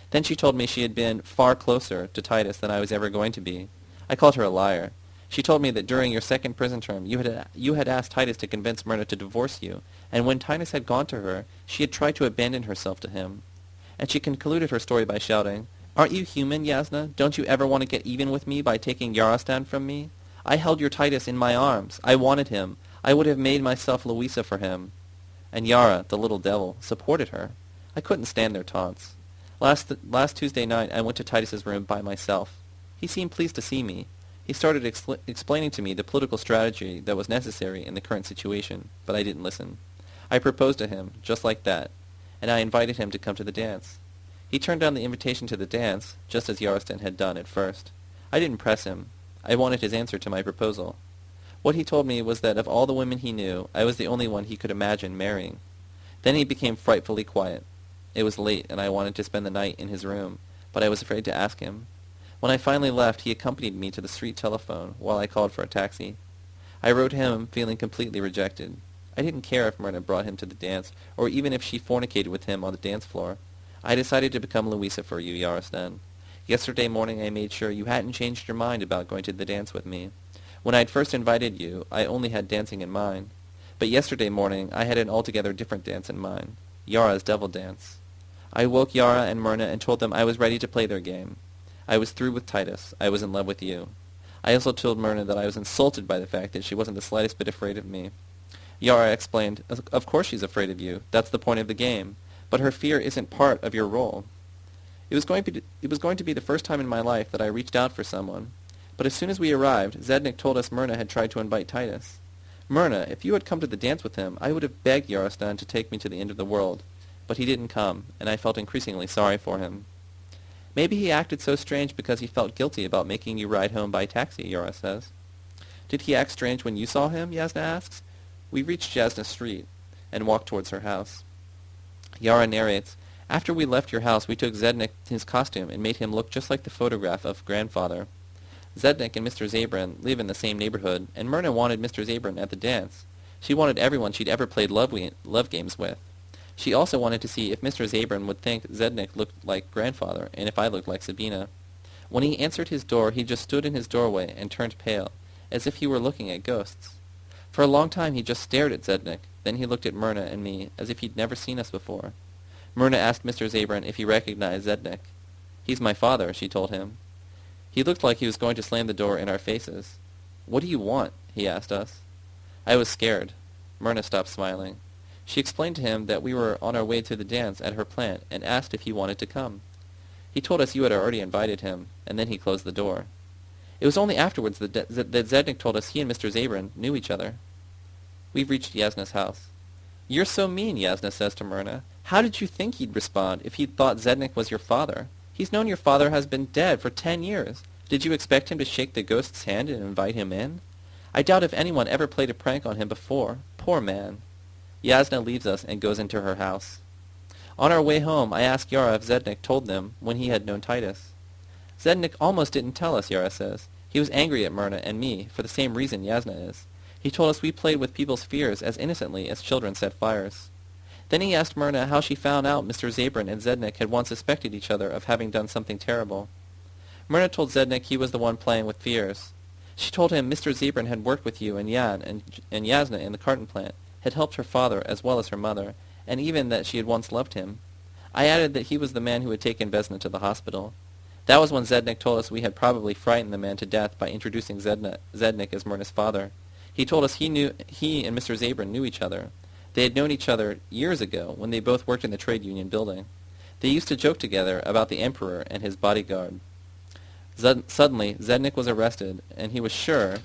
Then she told me she had been far closer to Titus than I was ever going to be. I called her a liar. She told me that during your second prison term you had, you had asked Titus to convince Myrna to divorce you, and when Titus had gone to her, she had tried to abandon herself to him. And she concluded her story by shouting, Aren't you human, Yasna? Don't you ever want to get even with me by taking Yarostan from me? I held your Titus in my arms. I wanted him. I would have made myself Louisa for him. And Yara, the little devil, supported her. I couldn't stand their taunts. Last, th- last Tuesday night I went to Titus's room by myself. He seemed pleased to see me. He started expl- explaining to me the political strategy that was necessary in the current situation, but I didn't listen. I proposed to him, just like that, and I invited him to come to the dance. He turned down the invitation to the dance, just as Yarostan had done at first. I didn't press him. I wanted his answer to my proposal. What he told me was that of all the women he knew, I was the only one he could imagine marrying. Then he became frightfully quiet. It was late, and I wanted to spend the night in his room, but I was afraid to ask him. When I finally left, he accompanied me to the street telephone while I called for a taxi. I wrote him feeling completely rejected. I didn't care if Myrna brought him to the dance, or even if she fornicated with him on the dance floor. I decided to become Louisa for you, Yarostan. Yesterday morning I made sure you hadn't changed your mind about going to the dance with me. When I had first invited you, I only had dancing in mind. But yesterday morning I had an altogether different dance in mind. Yara's devil dance. I woke Yara and Myrna and told them I was ready to play their game. I was through with Titus. I was in love with you. I also told Myrna that I was insulted by the fact that she wasn't the slightest bit afraid of me. Yara explained, Of course she's afraid of you. That's the point of the game. But her fear isn't part of your role. It was, going to be, it was going to be the first time in my life that I reached out for someone. But as soon as we arrived, Zednik told us Myrna had tried to invite Titus. Myrna, if you had come to the dance with him, I would have begged Yarostan to take me to the end of the world. But he didn't come, and I felt increasingly sorry for him. Maybe he acted so strange because he felt guilty about making you ride home by taxi, Yara says. Did he act strange when you saw him? Yasna asks. We reached Jasna Street and walked towards her house. Yara narrates, After we left your house, we took Zednik in his costume and made him look just like the photograph of grandfather. Zednik and Mr. Zabran live in the same neighborhood, and Myrna wanted Mr. Zabran at the dance. She wanted everyone she'd ever played love, love games with. She also wanted to see if Mr. Zabran would think Zednik looked like grandfather, and if I looked like Sabina. When he answered his door, he just stood in his doorway and turned pale, as if he were looking at ghosts. For a long time he just stared at Zednik. Then he looked at Myrna and me, as if he'd never seen us before. Myrna asked Mr. Zabran if he recognized Zednik. He's my father, she told him. He looked like he was going to slam the door in our faces. What do you want? he asked us. I was scared. Myrna stopped smiling. She explained to him that we were on our way to the dance at her plant and asked if he wanted to come. He told us you had already invited him, and then he closed the door. It was only afterwards that, that Zednik told us he and Mr. Zabran knew each other. We've reached Yasna's house. You're so mean, Yasna says to Myrna. How did you think he'd respond if he'd thought Zednik was your father? He's known your father has been dead for ten years. Did you expect him to shake the ghost's hand and invite him in? I doubt if anyone ever played a prank on him before. Poor man. Yasna leaves us and goes into her house. On our way home, I asked Yara if Zednik told them when he had known Titus. Zednik almost didn't tell us, Yara says. He was angry at Myrna and me for the same reason Yasna is. He told us we played with people's fears as innocently as children set fires. Then he asked Myrna how she found out Mr. Zabran and Zednik had once suspected each other of having done something terrible. Myrna told Zednik he was the one playing with fears. She told him Mr. Zabran had worked with you and Jan and, and Yasna in the carton plant, had helped her father as well as her mother, and even that she had once loved him. I added that he was the man who had taken Vesna to the hospital. That was when Zednik told us we had probably frightened the man to death by introducing Zednik as Myrna's father. He told us he knew he and Mr. Zabran knew each other. They had known each other years ago when they both worked in the trade union building. They used to joke together about the emperor and his bodyguard. Zed- suddenly, Zednik was arrested, and he was sure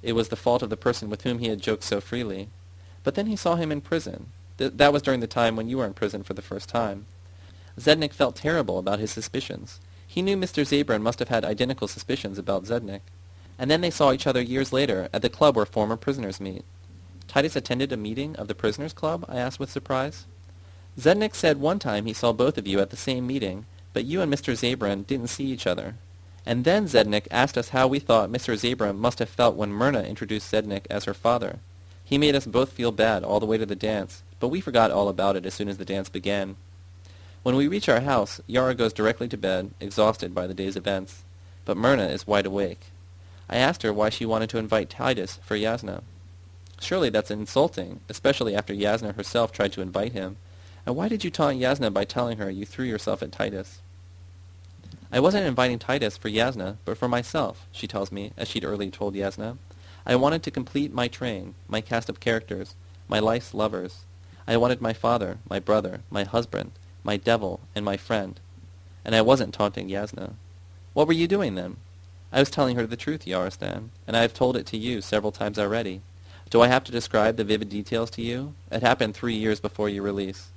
it was the fault of the person with whom he had joked so freely. But then he saw him in prison. Th- that was during the time when you were in prison for the first time. Zednik felt terrible about his suspicions. He knew Mr. Zabran must have had identical suspicions about Zednik. And then they saw each other years later at the club where former prisoners meet. Titus attended a meeting of the prisoners' club? I asked with surprise. Zednik said one time he saw both of you at the same meeting, but you and Mr. Zabran didn't see each other. And then Zednik asked us how we thought Mr. Zabran must have felt when Myrna introduced Zednik as her father. He made us both feel bad all the way to the dance, but we forgot all about it as soon as the dance began. When we reach our house, Yara goes directly to bed, exhausted by the day's events. But Myrna is wide awake. I asked her why she wanted to invite Titus for Yasna. Surely that's insulting, especially after Yasna herself tried to invite him. And why did you taunt Yasna by telling her you threw yourself at Titus? I wasn't inviting Titus for Yasna, but for myself, she tells me, as she'd earlier told Yasna. I wanted to complete my train, my cast of characters, my life's lovers. I wanted my father, my brother, my husband, my devil, and my friend. And I wasn't taunting Yasna. What were you doing then? I was telling her the truth, Yarostan, and I have told it to you several times already. Do I have to describe the vivid details to you? It happened three years before your release.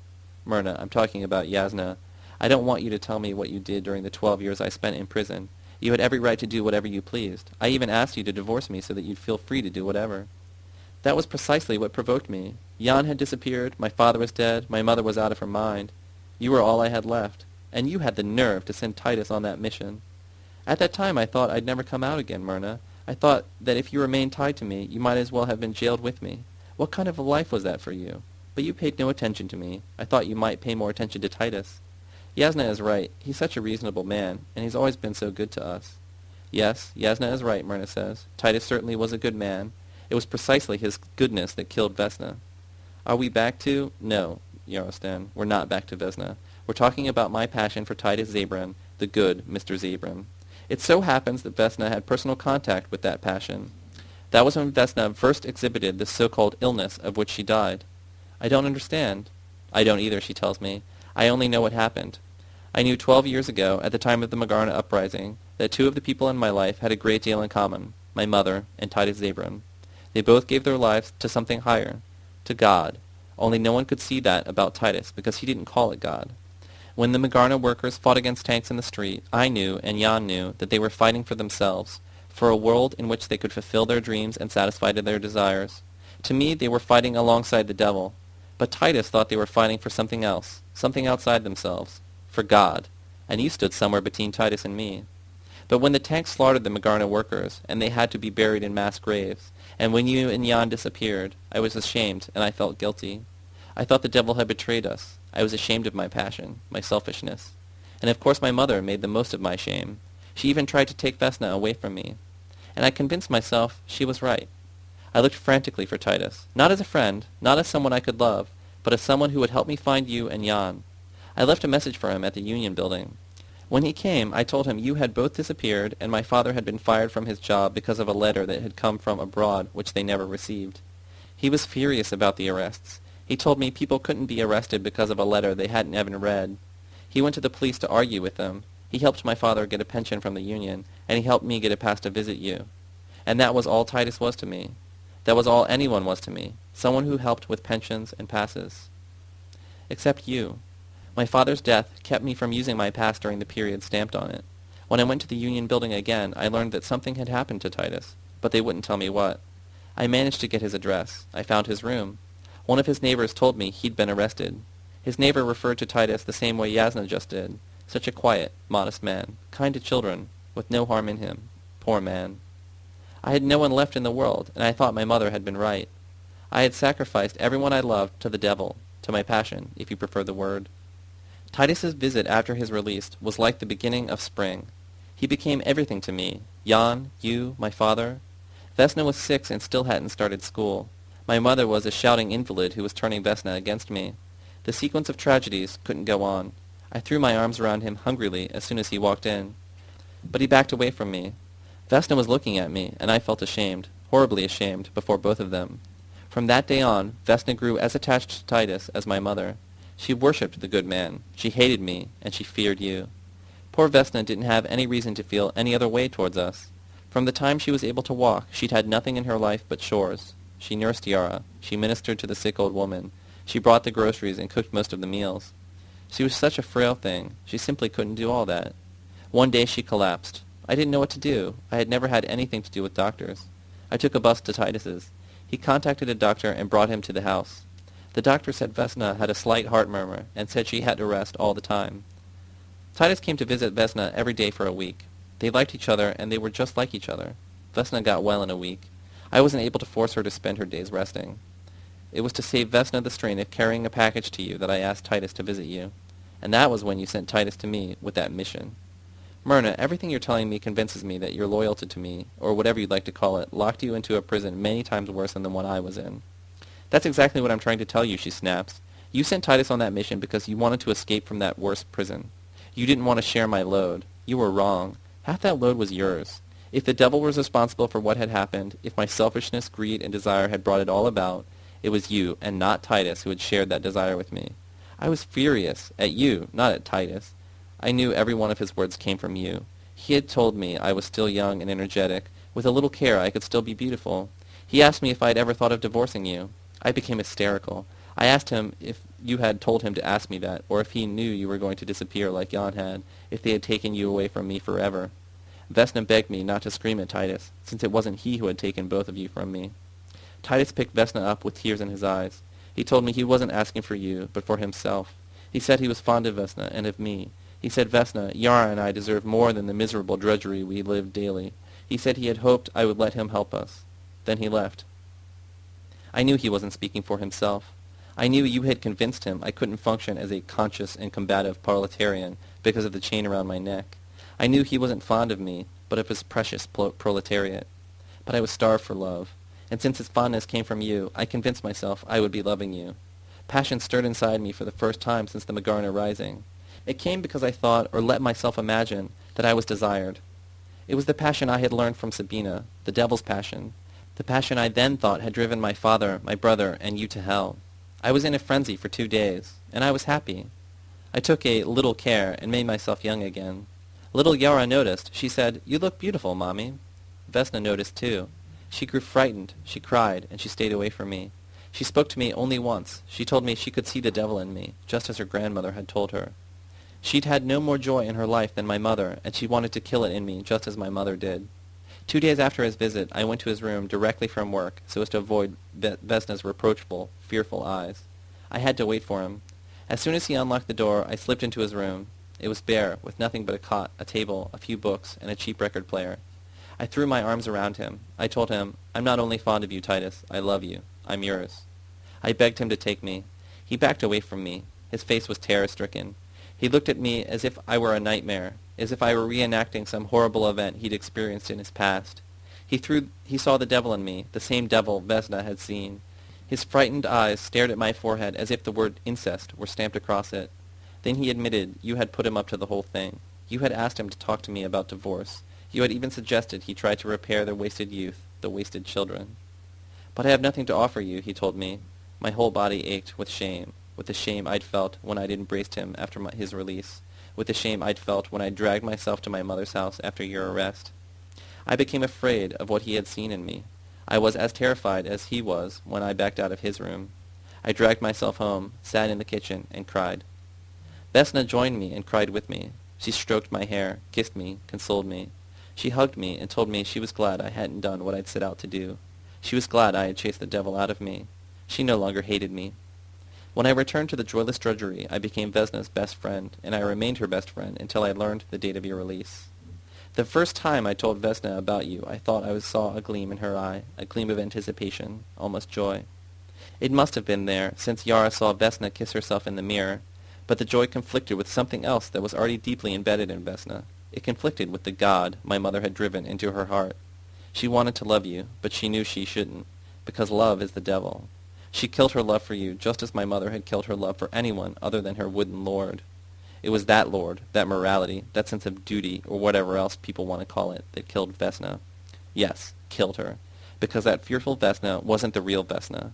Myrna, I'm talking about Yasna. I don't want you to tell me what you did during the twelve years I spent in prison. You had every right to do whatever you pleased. I even asked you to divorce me so that you'd feel free to do whatever. That was precisely what provoked me. Jan had disappeared, my father was dead, my mother was out of her mind. You were all I had left, and you had the nerve to send Titus on that mission. At that time I thought I'd never come out again, Myrna. I thought that if you remained tied to me, you might as well have been jailed with me. What kind of a life was that for you? But you paid no attention to me. I thought you might pay more attention to Titus. Yasna is right. He's such a reasonable man, and he's always been so good to us. Yes, Yasna is right, Myrna says. Titus certainly was a good man. It was precisely his goodness that killed Vesna. Are we back to? No, Yarostan. We're not back to Vesna. We're talking about my passion for Titus Zabran, the good Mr. Zabran. It so happens that Vesna had personal contact with that passion. That was when Vesna first exhibited this so-called illness of which she died. I don't understand. I don't either, she tells me. I only know what happened. I knew twelve years ago, at the time of the Magarna uprising, that two of the people in my life had a great deal in common, my mother and Titus Zabron. They both gave their lives to something higher, to God, only no one could see that about Titus because he didn't call it God. When the Magarna workers fought against tanks in the street, I knew and Jan knew that they were fighting for themselves, for a world in which they could fulfill their dreams and satisfy their desires. To me, they were fighting alongside the devil. But Titus thought they were fighting for something else, something outside themselves, for God, and you stood somewhere between Titus and me. But when the tanks slaughtered the Magarna workers, and they had to be buried in mass graves, and when you and Jan disappeared, I was ashamed, and I felt guilty. I thought the devil had betrayed us. I was ashamed of my passion, my selfishness. And of course my mother made the most of my shame. She even tried to take Vesna away from me. And I convinced myself she was right. I looked frantically for Titus, not as a friend, not as someone I could love, but as someone who would help me find you and Jan. I left a message for him at the Union building. When he came, I told him you had both disappeared and my father had been fired from his job because of a letter that had come from abroad which they never received. He was furious about the arrests. He told me people couldn't be arrested because of a letter they hadn't even read. He went to the police to argue with them. He helped my father get a pension from the union, and he helped me get a pass to visit you. And that was all Titus was to me. That was all anyone was to me. someone who helped with pensions and passes. Except you. My father's death kept me from using my pass during the period stamped on it. When I went to the Union building again, I learned that something had happened to Titus, but they wouldn't tell me what. I managed to get his address. I found his room. One of his neighbors told me he'd been arrested. His neighbor referred to Titus the same way Yasna just did. Such a quiet, modest man, kind to children, with no harm in him. Poor man. I had no one left in the world, and I thought my mother had been right. I had sacrificed everyone I loved to the devil, to my passion, if you prefer the word. Titus's visit after his release was like the beginning of spring. He became everything to me. Jan, you, my father, Vesna was six and still hadn't started school. My mother was a shouting invalid who was turning Vesna against me. The sequence of tragedies couldn't go on. I threw my arms around him hungrily as soon as he walked in. But he backed away from me. Vesna was looking at me, and I felt ashamed, horribly ashamed, before both of them. From that day on, Vesna grew as attached to Titus as my mother. She worshipped the good man. She hated me, and she feared you. Poor Vesna didn't have any reason to feel any other way towards us. From the time she was able to walk, she'd had nothing in her life but chores. She nursed Yara. She ministered to the sick old woman. She brought the groceries and cooked most of the meals. She was such a frail thing. She simply couldn't do all that. One day she collapsed. I didn't know what to do. I had never had anything to do with doctors. I took a bus to Titus's. He contacted a doctor and brought him to the house. The doctor said Vesna had a slight heart murmur and said she had to rest all the time. Titus came to visit Vesna every day for a week. They liked each other, and they were just like each other. Vesna got well in a week. I wasn't able to force her to spend her days resting. It was to save Vesna the strain of carrying a package to you that I asked Titus to visit you. And that was when you sent Titus to me with that mission. Myrna, everything you're telling me convinces me that your loyalty to me, or whatever you'd like to call it, locked you into a prison many times worse than the one I was in. That's exactly what I'm trying to tell you, she snaps. You sent Titus on that mission because you wanted to escape from that worst prison. You didn't want to share my load. You were wrong. Half that load was yours. If the devil was responsible for what had happened, if my selfishness, greed, and desire had brought it all about, it was you, and not Titus, who had shared that desire with me. I was furious, at you, not at Titus. I knew every one of his words came from you. He had told me I was still young and energetic. With a little care I could still be beautiful. He asked me if I had ever thought of divorcing you. I became hysterical. I asked him if you had told him to ask me that, or if he knew you were going to disappear like Jan had, if they had taken you away from me forever. Vesna begged me not to scream at Titus, since it wasn't he who had taken both of you from me. Titus picked Vesna up with tears in his eyes. He told me he wasn't asking for you, but for himself. He said he was fond of Vesna and of me. He said Vesna, Yara and I deserve more than the miserable drudgery we live daily. He said he had hoped I would let him help us. Then he left. I knew he wasn't speaking for himself. I knew you had convinced him I couldn't function as a conscious and combative proletarian because of the chain around my neck. I knew he wasn't fond of me, but of his precious proletariat. But I was starved for love, and since his fondness came from you, I convinced myself I would be loving you. Passion stirred inside me for the first time since the Magarna Rising. It came because I thought, or let myself imagine, that I was desired. It was the passion I had learned from Sabina, the devil's passion, the passion I then thought had driven my father, my brother, and you to hell. I was in a frenzy for two days, and I was happy. I took a little care and made myself young again. Little Yara noticed. She said, You look beautiful, Mommy. Vesna noticed too. She grew frightened. She cried, and she stayed away from me. She spoke to me only once. She told me she could see the devil in me, just as her grandmother had told her. She'd had no more joy in her life than my mother, and she wanted to kill it in me, just as my mother did. Two days after his visit, I went to his room directly from work, so as to avoid Vesna's reproachful, fearful eyes. I had to wait for him. As soon as he unlocked the door, I slipped into his room. It was bare, with nothing but a cot, a table, a few books, and a cheap record player. I threw my arms around him. I told him, I'm not only fond of you, Titus. I love you. I'm yours. I begged him to take me. He backed away from me. His face was terror-stricken. He looked at me as if I were a nightmare, as if I were reenacting some horrible event he'd experienced in his past. He, threw, he saw the devil in me, the same devil Vesna had seen. His frightened eyes stared at my forehead as if the word incest were stamped across it. Then he admitted you had put him up to the whole thing. You had asked him to talk to me about divorce. You had even suggested he try to repair the wasted youth, the wasted children. But I have nothing to offer you, he told me. My whole body ached with shame, with the shame I'd felt when I'd embraced him after my, his release, with the shame I'd felt when I dragged myself to my mother's house after your arrest. I became afraid of what he had seen in me. I was as terrified as he was when I backed out of his room. I dragged myself home, sat in the kitchen, and cried. Vesna joined me and cried with me. She stroked my hair, kissed me, consoled me. She hugged me and told me she was glad I hadn't done what I'd set out to do. She was glad I had chased the devil out of me. She no longer hated me. When I returned to the joyless drudgery, I became Vesna's best friend, and I remained her best friend until I learned the date of your release. The first time I told Vesna about you, I thought I saw a gleam in her eye, a gleam of anticipation, almost joy. It must have been there, since Yara saw Vesna kiss herself in the mirror, but the joy conflicted with something else that was already deeply embedded in Vesna. It conflicted with the God my mother had driven into her heart. She wanted to love you, but she knew she shouldn't, because love is the devil. She killed her love for you just as my mother had killed her love for anyone other than her wooden lord. It was that lord, that morality, that sense of duty, or whatever else people want to call it, that killed Vesna. Yes, killed her, because that fearful Vesna wasn't the real Vesna.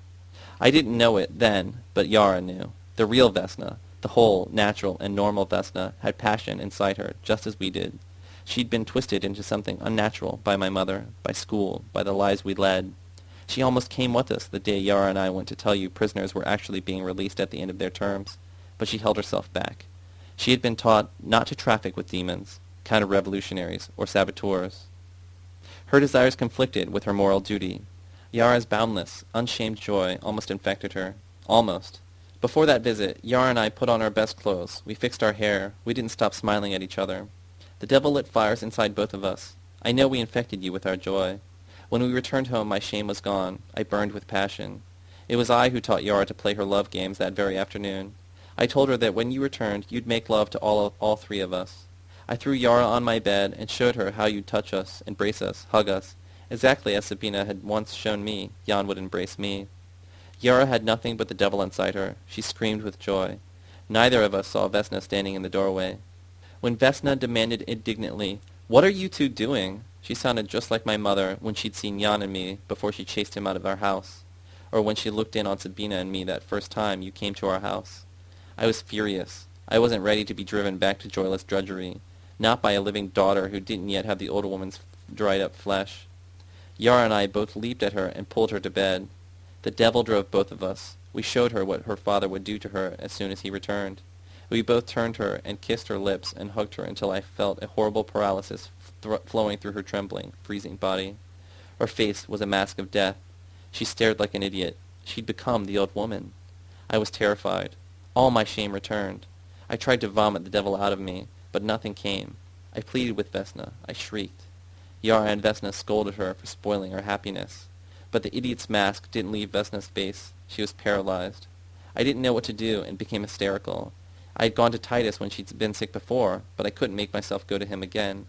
I didn't know it then, but Yara knew. The real Vesna, the whole, natural, and normal Vesna, had passion inside her, just as we did. She'd been twisted into something unnatural by my mother, by school, by the lives we led. She almost came with us the day Yara and I went to tell you prisoners were actually being released at the end of their terms, but she held herself back. She had been taught not to traffic with demons, counter-revolutionaries, or saboteurs. Her desires conflicted with her moral duty. Yara's boundless, unshamed joy almost infected her. Almost. Before that visit, Yara and I put on our best clothes. We fixed our hair. We didn't stop smiling at each other. The devil lit fires inside both of us. I know we infected you with our joy. When we returned home, my shame was gone. I burned with passion. It was I who taught Yara to play her love games that very afternoon. I told her that when you returned, you'd make love to all, all three of us. I threw Yara on my bed and showed her how you'd touch us, embrace us, hug us, exactly as Sabina had once shown me Jan would embrace me. Yara had nothing but the devil inside her. She screamed with joy. Neither of us saw Vesna standing in the doorway. When Vesna demanded indignantly, What are you two doing? She sounded just like my mother when she'd seen Jan and me before she chased him out of our house, or when she looked in on Sabina and me that first time you came to our house. I was furious. I wasn't ready to be driven back to joyless drudgery, not by a living daughter who didn't yet have the old woman's dried-up flesh. Yara and I both leaped at her and pulled her to bed. The devil drove both of us. We showed her what her father would do to her as soon as he returned. We both turned her and kissed her lips and hugged her until I felt a horrible paralysis flowing through her trembling, freezing body. Her face was a mask of death. She stared like an idiot. She'd become the old woman. I was terrified. All my shame returned. I tried to vomit the devil out of me, but nothing came. I pleaded with Vesna. I shrieked. Yara and Vesna scolded her for spoiling her happiness. But the idiot's mask didn't leave Vesna's face. She was paralyzed. I didn't know what to do and became hysterical. I had gone to Titus when she'd been sick before, but I couldn't make myself go to him again.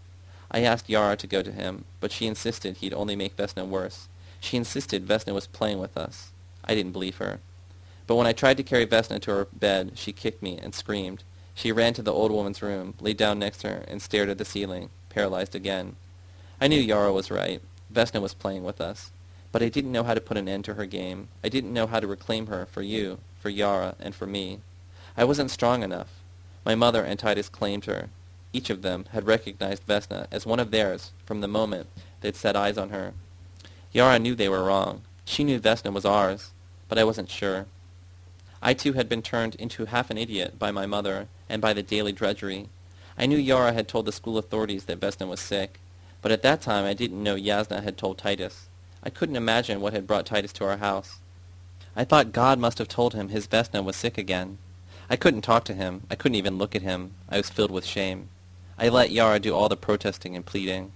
I asked Yara to go to him, but she insisted he'd only make Vesna worse. She insisted Vesna was playing with us. I didn't believe her. But when I tried to carry Vesna to her bed, she kicked me and screamed. She ran to the old woman's room, lay down next to her, and stared at the ceiling, paralyzed again. I knew Yara was right. Vesna was playing with us. But I didn't know how to put an end to her game. I didn't know how to reclaim her for you, for Yara, and for me. I wasn't strong enough. My mother and Titus claimed her. Each of them had recognized Vesna as one of theirs from the moment they'd set eyes on her. Yara knew they were wrong. She knew Vesna was ours, but I wasn't sure. I too had been turned into half an idiot by my mother and by the daily drudgery. I knew Yara had told the school authorities that Vesna was sick, but at that time I didn't know Yasna had told Titus. I couldn't imagine what had brought Titus to our house. I thought God must have told him his Vesna was sick again. I couldn't talk to him. I couldn't even look at him. I was filled with shame. I let Yara do all the protesting and pleading.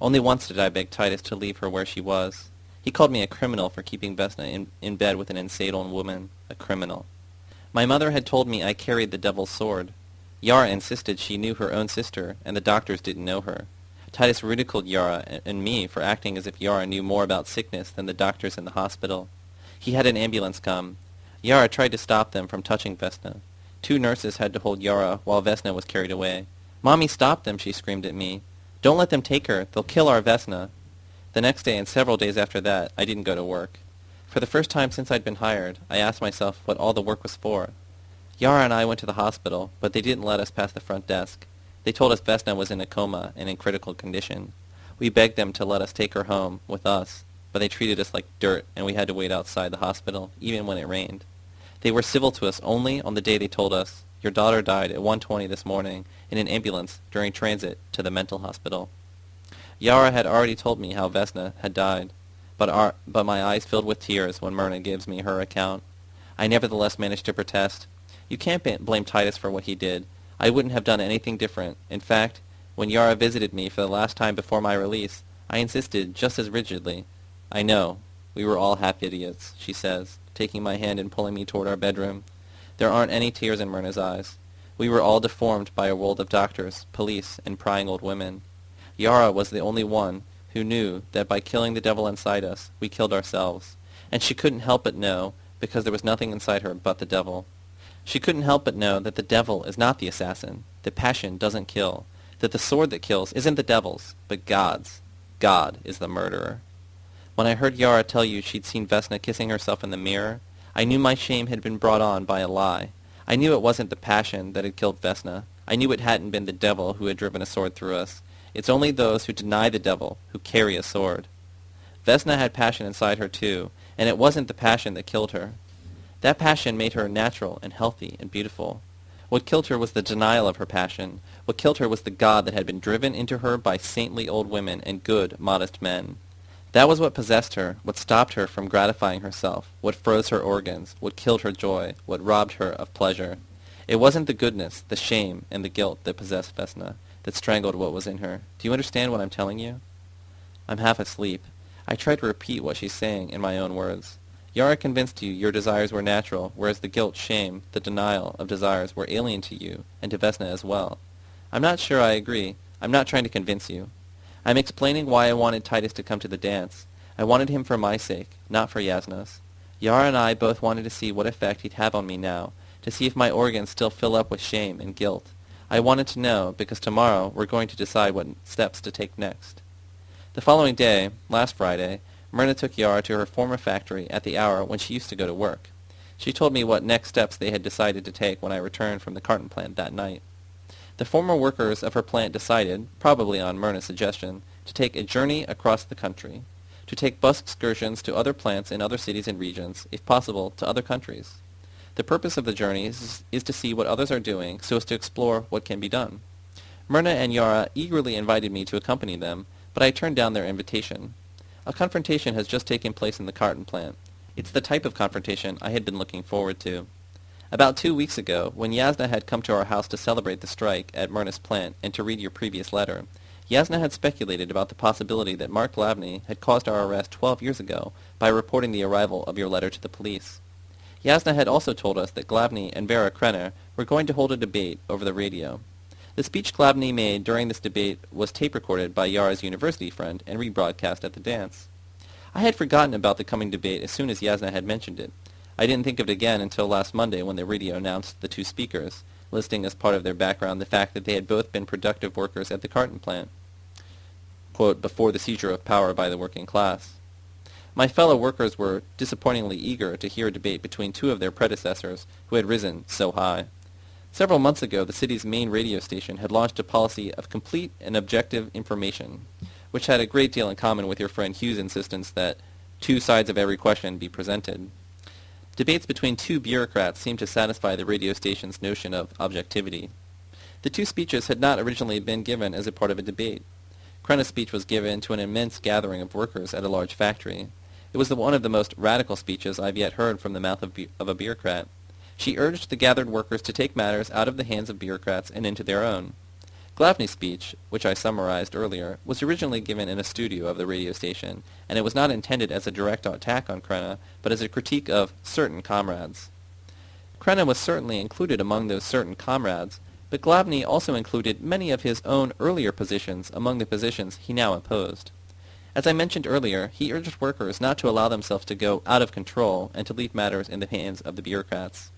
Only once did I beg Titus to leave her where she was. He called me a criminal for keeping Vesna in, in bed with an insane old woman. A criminal. My mother had told me I carried the devil's sword. Yara insisted she knew her own sister, and the doctors didn't know her. Titus ridiculed Yara and me for acting as if Yara knew more about sickness than the doctors in the hospital. He had an ambulance come. Yara tried to stop them from touching Vesna. Two nurses had to hold Yara while Vesna was carried away. Mommy, stop them, she screamed at me. Don't let them take her. They'll kill our Vesna. The next day and several days after that, I didn't go to work. For the first time since I'd been hired, I asked myself what all the work was for. Yara and I went to the hospital, but they didn't let us pass the front desk. They told us Vesna was in a coma and in critical condition. We begged them to let us take her home, with us. but they treated us like dirt, and we had to wait outside the hospital, even when it rained. They were civil to us only on the day they told us, your daughter died at 1.20 this morning in an ambulance during transit to the mental hospital. Yara had already told me how Vesna had died, but, our, but my eyes filled with tears when Myrna gives me her account. I nevertheless managed to protest. You can't blame Titus for what he did. I wouldn't have done anything different. In fact, when Yara visited me for the last time before my release, I insisted just as rigidly. I know. We were all half idiots, she says, taking my hand and pulling me toward our bedroom. There aren't any tears in Myrna's eyes. We were all deformed by a world of doctors, police, and prying old women. Yara was the only one who knew that by killing the devil inside us, we killed ourselves. And she couldn't help but know, because there was nothing inside her but the devil. She couldn't help but know that the devil is not the assassin, that passion doesn't kill, that the sword that kills isn't the devil's, but God's. God is the murderer. When I heard Yara tell you she'd seen Vesna kissing herself in the mirror, I knew my shame had been brought on by a lie. I knew it wasn't the passion that had killed Vesna. I knew it hadn't been the devil who had driven a sword through us. It's only those who deny the devil who carry a sword. Vesna had passion inside her too, and it wasn't the passion that killed her. That passion made her natural and healthy and beautiful. What killed her was the denial of her passion. What killed her was the God that had been driven into her by saintly old women and good, modest men. That was what possessed her, what stopped her from gratifying herself, what froze her organs, what killed her joy, what robbed her of pleasure. It wasn't the goodness, the shame, and the guilt that possessed Vesna, that strangled what was in her. Do you understand what I'm telling you? I'm half asleep. I try to repeat what she's saying in my own words. Yara convinced you your desires were natural, whereas the guilt, shame, the denial of desires were alien to you, and to Vesna as well. I'm not sure I agree. I'm not trying to convince you. I'm explaining why I wanted Titus to come to the dance. I wanted him for my sake, not for Yasna's. Yara and I both wanted to see what effect he'd have on me now, to see if my organs still fill up with shame and guilt. I wanted to know, because tomorrow we're going to decide what steps to take next. The following day, last Friday, Myrna took Yara to her former factory at the hour when she used to go to work. She told me what next steps they had decided to take when I returned from the carton plant that night. The former workers of her plant decided, probably on Myrna's suggestion, to take a journey across the country, to take bus excursions to other plants in other cities and regions, if possible, to other countries. The purpose of the journey is, is to see what others are doing so as to explore what can be done. Myrna and Yara eagerly invited me to accompany them, but I turned down their invitation. A confrontation has just taken place in the carton plant. It's the type of confrontation I had been looking forward to. About two weeks ago, when Yasna had come to our house to celebrate the strike at Myrna's plant and to read your previous letter, Yasna had speculated about the possibility that Mark Glavny had caused our arrest 12 years ago by reporting the arrival of your letter to the police. Yasna had also told us that Glavny and Vera Krenna were going to hold a debate over the radio. The speech Glavny made during this debate was tape recorded by Yara's university friend and rebroadcast at the dance. I had forgotten about the coming debate as soon as Yasna had mentioned it, I didn't think of it again until last Monday when the radio announced the two speakers, listing as part of their background the fact that they had both been productive workers at the carton plant, quote, before the seizure of power by the working class. My fellow workers were disappointingly eager to hear a debate between two of their predecessors who had risen so high. Several months ago, the city's main radio station had launched a policy of complete and objective information, which had a great deal in common with your friend Hughes' insistence that two sides of every question be presented. Debates between two bureaucrats seemed to satisfy the radio station's notion of objectivity. The two speeches had not originally been given as a part of a debate. Krenna's speech was given to an immense gathering of workers at a large factory. It was the one of the most radical speeches I've yet heard from the mouth of, of a bureaucrat. She urged the gathered workers to take matters out of the hands of bureaucrats and into their own. Glavny's speech, which I summarized earlier, was originally given in a studio of the radio station, and it was not intended as a direct attack on Krenna, but as a critique of certain comrades. Krenna was certainly included among those certain comrades, but Glavny also included many of his own earlier positions among the positions he now opposed. As I mentioned earlier, he urged workers not to allow themselves to go out of control and to leave matters in the hands of the bureaucrats.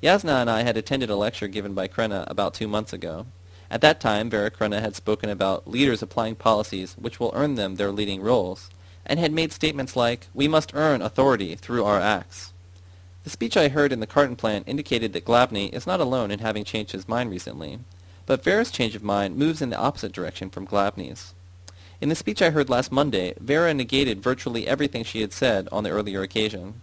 Yasna and I had attended a lecture given by Krenna about two months ago. At that time, Vera Krenna had spoken about leaders applying policies which will earn them their leading roles, and had made statements like, we must earn authority through our acts. The speech I heard in the carton plant indicated that Glavny is not alone in having changed his mind recently, but Vera's change of mind moves in the opposite direction from Glavny's. In the speech I heard last Monday, Vera negated virtually everything she had said on the earlier occasion.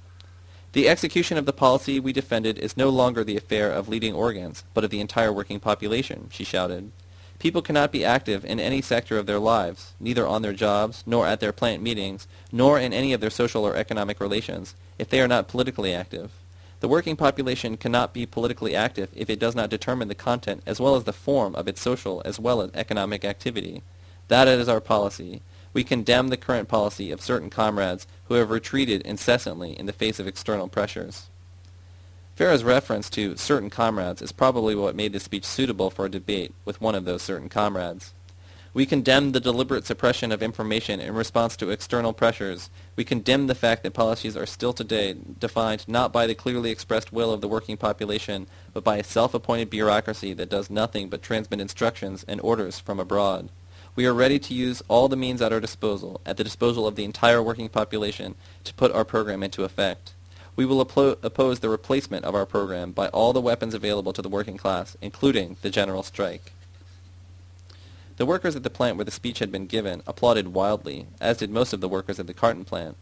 The execution of the policy we defended is no longer the affair of leading organs, but of the entire working population, she shouted. People cannot be active in any sector of their lives, neither on their jobs, nor at their plant meetings, nor in any of their social or economic relations, if they are not politically active. The working population cannot be politically active if it does not determine the content as well as the form of its social as well as economic activity. That is our policy. We condemn the current policy of certain comrades who have retreated incessantly in the face of external pressures. Vera's reference to certain comrades is probably what made the speech suitable for a debate with one of those certain comrades. We condemn the deliberate suppression of information in response to external pressures. We condemn the fact that policies are still today defined not by the clearly expressed will of the working population, but by a self-appointed bureaucracy that does nothing but transmit instructions and orders from abroad. We are ready to use all the means at our disposal, at the disposal of the entire working population, to put our program into effect. We will oppose the replacement of our program by all the weapons available to the working class, including the general strike. The workers at the plant where the speech had been given applauded wildly, as did most of the workers at the carton plant.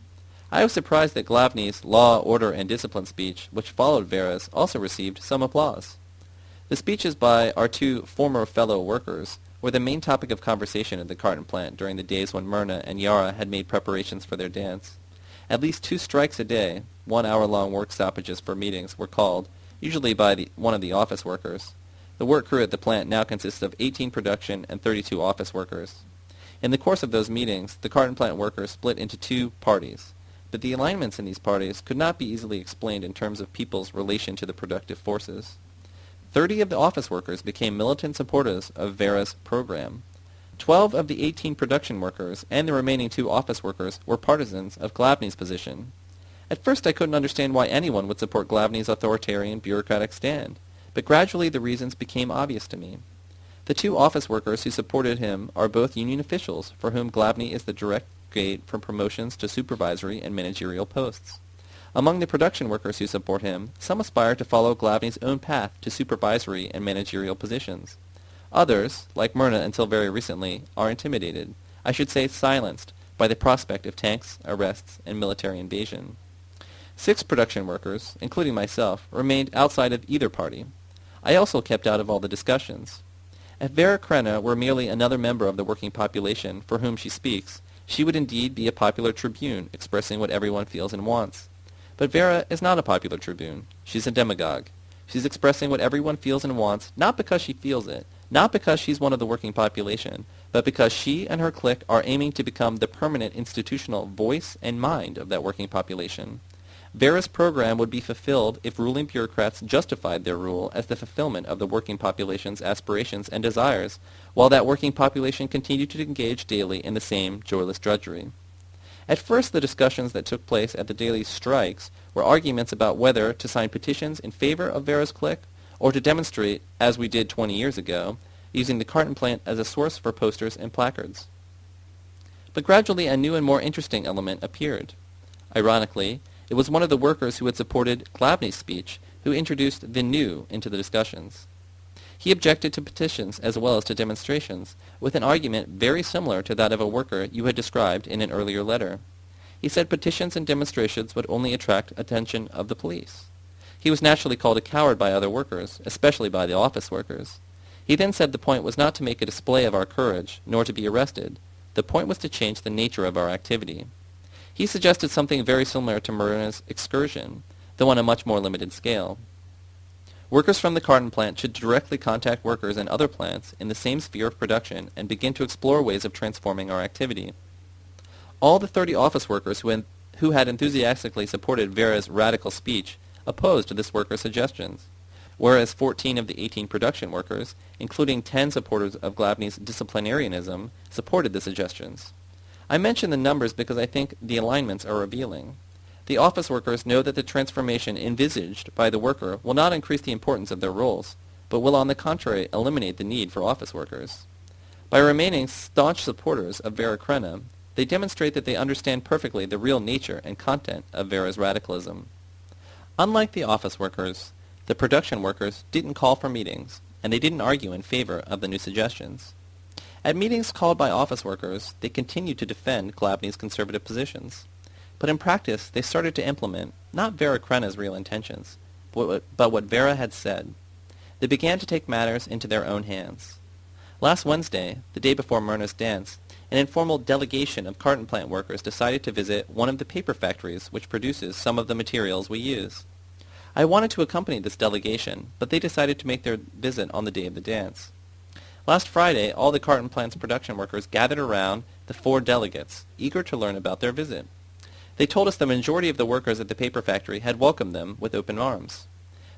I was surprised that Glavny's law, order, and discipline speech, which followed Vera's, also received some applause. The speeches by our two former fellow workers were the main topic of conversation at the carton plant during the days when Myrna and Yara had made preparations for their dance. At least two strikes a day, one hour-long work stoppages for meetings, were called, usually by the, one of the office workers. The work crew at the plant now consists of 18 production and 32 office workers. In the course of those meetings, the carton plant workers split into two parties, but the alignments in these parties could not be easily explained in terms of people's relation to the productive forces. Thirty of the office workers became militant supporters of Vera's program. Twelve of the 18 production workers and the remaining two office workers were partisans of Glavny's position. At first I couldn't understand why anyone would support Glavny's authoritarian bureaucratic stand, but gradually the reasons became obvious to me. The two office workers who supported him are both union officials for whom Glavny is the direct gate for promotions to supervisory and managerial posts. Among the production workers who support him, some aspire to follow Glavny's own path to supervisory and managerial positions. Others, like Myrna until very recently, are intimidated, I should say silenced, by the prospect of tanks, arrests, and military invasion. Six production workers, including myself, remained outside of either party. I also kept out of all the discussions. If Vera Krenna were merely another member of the working population for whom she speaks, she would indeed be a popular tribune expressing what everyone feels and wants. But Vera is not a popular tribune. She's a demagogue. She's expressing what everyone feels and wants, not because she feels it, not because she's one of the working population, but because she and her clique are aiming to become the permanent institutional voice and mind of that working population. Vera's program would be fulfilled if ruling bureaucrats justified their rule as the fulfillment of the working population's aspirations and desires, while that working population continued to engage daily in the same joyless drudgery. At first the discussions that took place at the daily strikes were arguments about whether to sign petitions in favor of Vera's clique or to demonstrate, as we did 20 years ago, using the carton plant as a source for posters and placards. But gradually a new and more interesting element appeared. Ironically, it was one of the workers who had supported Glavny's speech who introduced the new into the discussions. He objected to petitions as well as to demonstrations, with an argument very similar to that of a worker you had described in an earlier letter. He said petitions and demonstrations would only attract attention of the police. He was naturally called a coward by other workers, especially by the office workers. He then said the point was not to make a display of our courage, nor to be arrested. The point was to change the nature of our activity. He suggested something very similar to Myrna's excursion, though on a much more limited scale. Workers from the carton plant should directly contact workers in other plants in the same sphere of production and begin to explore ways of transforming our activity. All the 30 office workers who, who had enthusiastically supported Vera's radical speech opposed this worker's suggestions, whereas 14 of the 18 production workers, including 10 supporters of Glavny's disciplinarianism, supported the suggestions. I mention the numbers because I think the alignments are revealing. The office workers know that the transformation envisaged by the worker will not increase the importance of their roles, but will on the contrary eliminate the need for office workers. By remaining staunch supporters of Vera Krenna, they demonstrate that they understand perfectly the real nature and content of Vera's radicalism. Unlike the office workers, the production workers didn't call for meetings, and they didn't argue in favor of the new suggestions. At meetings called by office workers, they continued to defend Glavny's conservative positions. But in practice, they started to implement, not Vera Krenna's real intentions, but what Vera had said. They began to take matters into their own hands. Last Wednesday, the day before Myrna's dance, an informal delegation of carton plant workers decided to visit one of the paper factories which produces some of the materials we use. I wanted to accompany this delegation, but they decided to make their visit on the day of the dance. Last Friday, all the carton plant's production workers gathered around the four delegates, eager to learn about their visit. They told us the majority of the workers at the paper factory had welcomed them with open arms.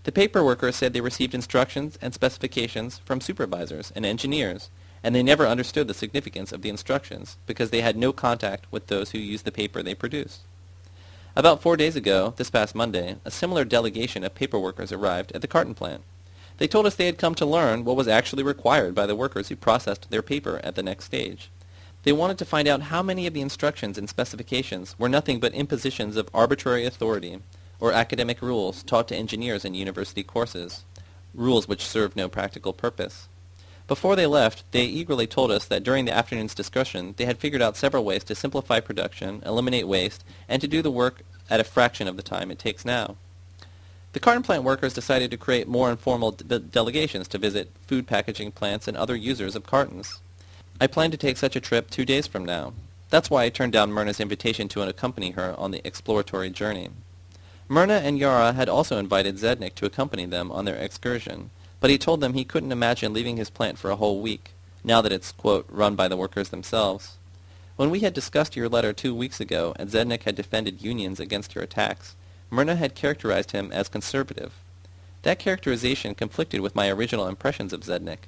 The paper workers said they received instructions and specifications from supervisors and engineers, and they never understood the significance of the instructions because they had no contact with those who used the paper they produced. About four days ago, this past Monday, a similar delegation of paper workers arrived at the carton plant. They told us they had come to learn what was actually required by the workers who processed their paper at the next stage. They wanted to find out how many of the instructions and specifications were nothing but impositions of arbitrary authority or academic rules taught to engineers in university courses, rules which served no practical purpose. Before they left, they eagerly told us that during the afternoon's discussion they had figured out several ways to simplify production, eliminate waste, and to do the work at a fraction of the time it takes now. The carton plant workers decided to create more informal de delegations to visit food packaging plants and other users of cartons. I plan to take such a trip two days from now. That's why I turned down Myrna's invitation to accompany her on the exploratory journey. Myrna and Yara had also invited Zednik to accompany them on their excursion, but he told them he couldn't imagine leaving his plant for a whole week, now that it's, quote, run by the workers themselves. When we had discussed your letter two weeks ago and Zednik had defended unions against your attacks, Myrna had characterized him as conservative. That characterization conflicted with my original impressions of Zednik.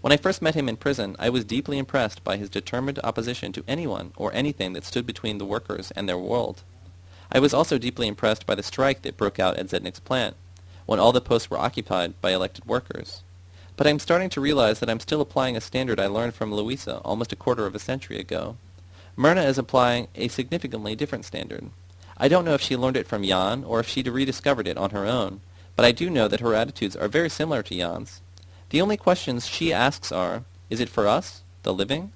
When I first met him in prison, I was deeply impressed by his determined opposition to anyone or anything that stood between the workers and their world. I was also deeply impressed by the strike that broke out at Zednik's plant, when all the posts were occupied by elected workers. But I'm starting to realize that I'm still applying a standard I learned from Louisa almost a quarter of a century ago. Myrna is applying a significantly different standard. I don't know if she learned it from Jan or if she rediscovered it on her own, but I do know that her attitudes are very similar to Jan's. The only questions she asks are, is it for us, the living?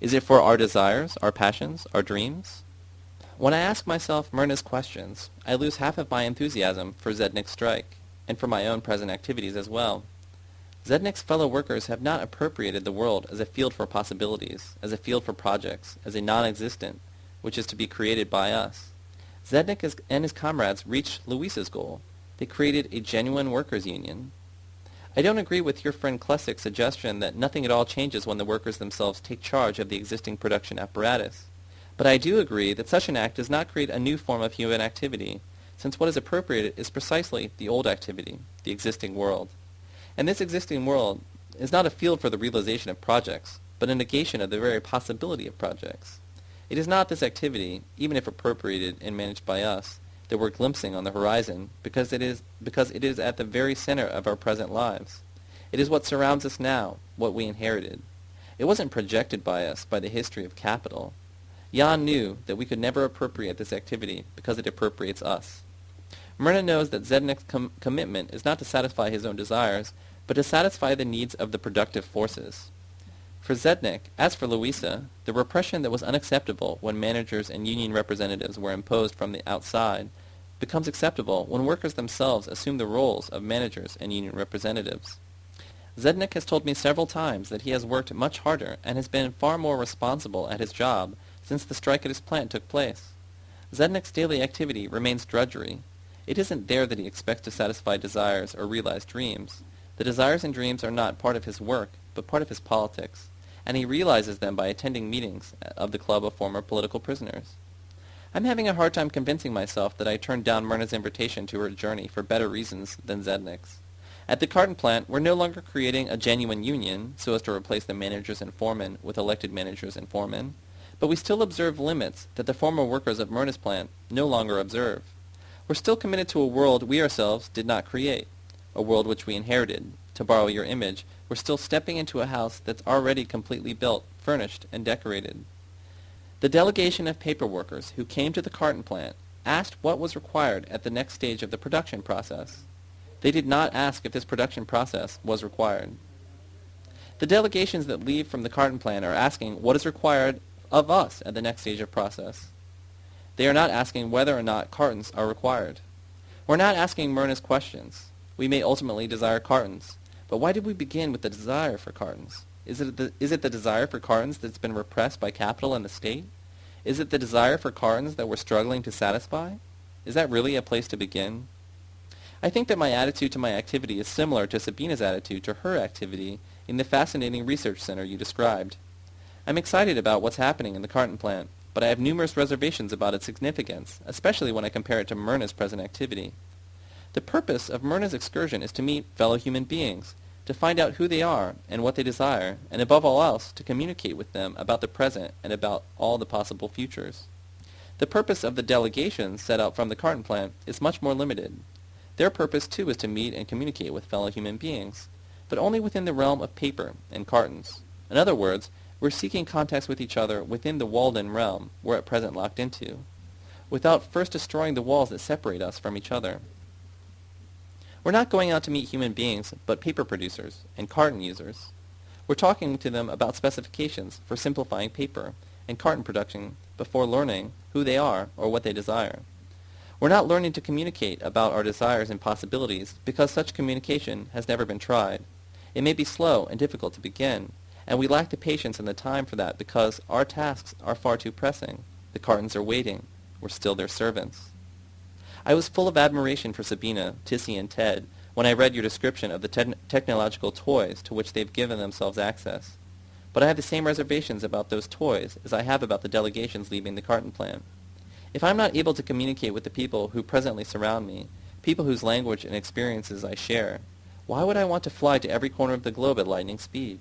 Is it for our desires, our passions, our dreams? When I ask myself Myrna's questions, I lose half of my enthusiasm for Zednik's strike, and for my own present activities as well. Zednik's fellow workers have not appropriated the world as a field for possibilities, as a field for projects, as a non-existent, which is to be created by us. Zednik and his comrades reached Louisa's goal. They created a genuine workers' union. I don't agree with your friend Klessik's suggestion that nothing at all changes when the workers themselves take charge of the existing production apparatus. But I do agree that such an act does not create a new form of human activity, since what is appropriated is precisely the old activity, the existing world. And this existing world is not a field for the realization of projects, but a negation of the very possibility of projects. It is not this activity, even if appropriated and managed by us, that we're glimpsing on the horizon, because it is because it is at the very center of our present lives. It is what surrounds us now, what we inherited. It wasn't projected by us by the history of capital. Jan knew that we could never appropriate this activity because it appropriates us. Myrna knows that Zednik's com commitment is not to satisfy his own desires, but to satisfy the needs of the productive forces. For Zednik, as for Louisa, the repression that was unacceptable when managers and union representatives were imposed from the outside becomes acceptable when workers themselves assume the roles of managers and union representatives. Zednik has told me several times that he has worked much harder and has been far more responsible at his job since the strike at his plant took place. Zednik's daily activity remains drudgery. It isn't there that he expects to satisfy desires or realize dreams. The desires and dreams are not part of his work, but part of his politics and he realizes them by attending meetings of the Club of Former Political Prisoners. I'm having a hard time convincing myself that I turned down Myrna's invitation to her journey for better reasons than Zednik's. At the carton plant, we're no longer creating a genuine union so as to replace the managers and foremen with elected managers and foremen, but we still observe limits that the former workers of Myrna's plant no longer observe. We're still committed to a world we ourselves did not create, a world which we inherited, to borrow your image, we're still stepping into a house that's already completely built, furnished, and decorated. The delegation of paper workers who came to the carton plant asked what was required at the next stage of the production process. They did not ask if this production process was required. The delegations that leave from the carton plant are asking what is required of us at the next stage of process. They are not asking whether or not cartons are required. We're not asking Myrna's questions. We may ultimately desire cartons, but why did we begin with the desire for cartons? Is it the, is it the desire for cartons that's been repressed by capital and the state? Is it the desire for cartons that we're struggling to satisfy? Is that really a place to begin? I think that my attitude to my activity is similar to Sabina's attitude to her activity in the fascinating research center you described. I'm excited about what's happening in the carton plant, but I have numerous reservations about its significance, especially when I compare it to Myrna's present activity. The purpose of Myrna's excursion is to meet fellow human beings, to find out who they are and what they desire, and above all else, to communicate with them about the present and about all the possible futures. The purpose of the delegations set out from the carton plant is much more limited. Their purpose, too, is to meet and communicate with fellow human beings, but only within the realm of paper and cartons. In other words, we're seeking contacts with each other within the walled-in realm we're at present locked into, without first destroying the walls that separate us from each other. We're not going out to meet human beings, but paper producers and carton users. We're talking to them about specifications for simplifying paper and carton production before learning who they are or what they desire. We're not learning to communicate about our desires and possibilities because such communication has never been tried. It may be slow and difficult to begin, and we lack the patience and the time for that because our tasks are far too pressing. The cartons are waiting. We're still their servants. I was full of admiration for Sabina, Tissy, and Ted when I read your description of the te- technological toys to which they've given themselves access. But I have the same reservations about those toys as I have about the delegations leaving the carton plant. If I'm not able to communicate with the people who presently surround me, people whose language and experiences I share, why would I want to fly to every corner of the globe at lightning speed?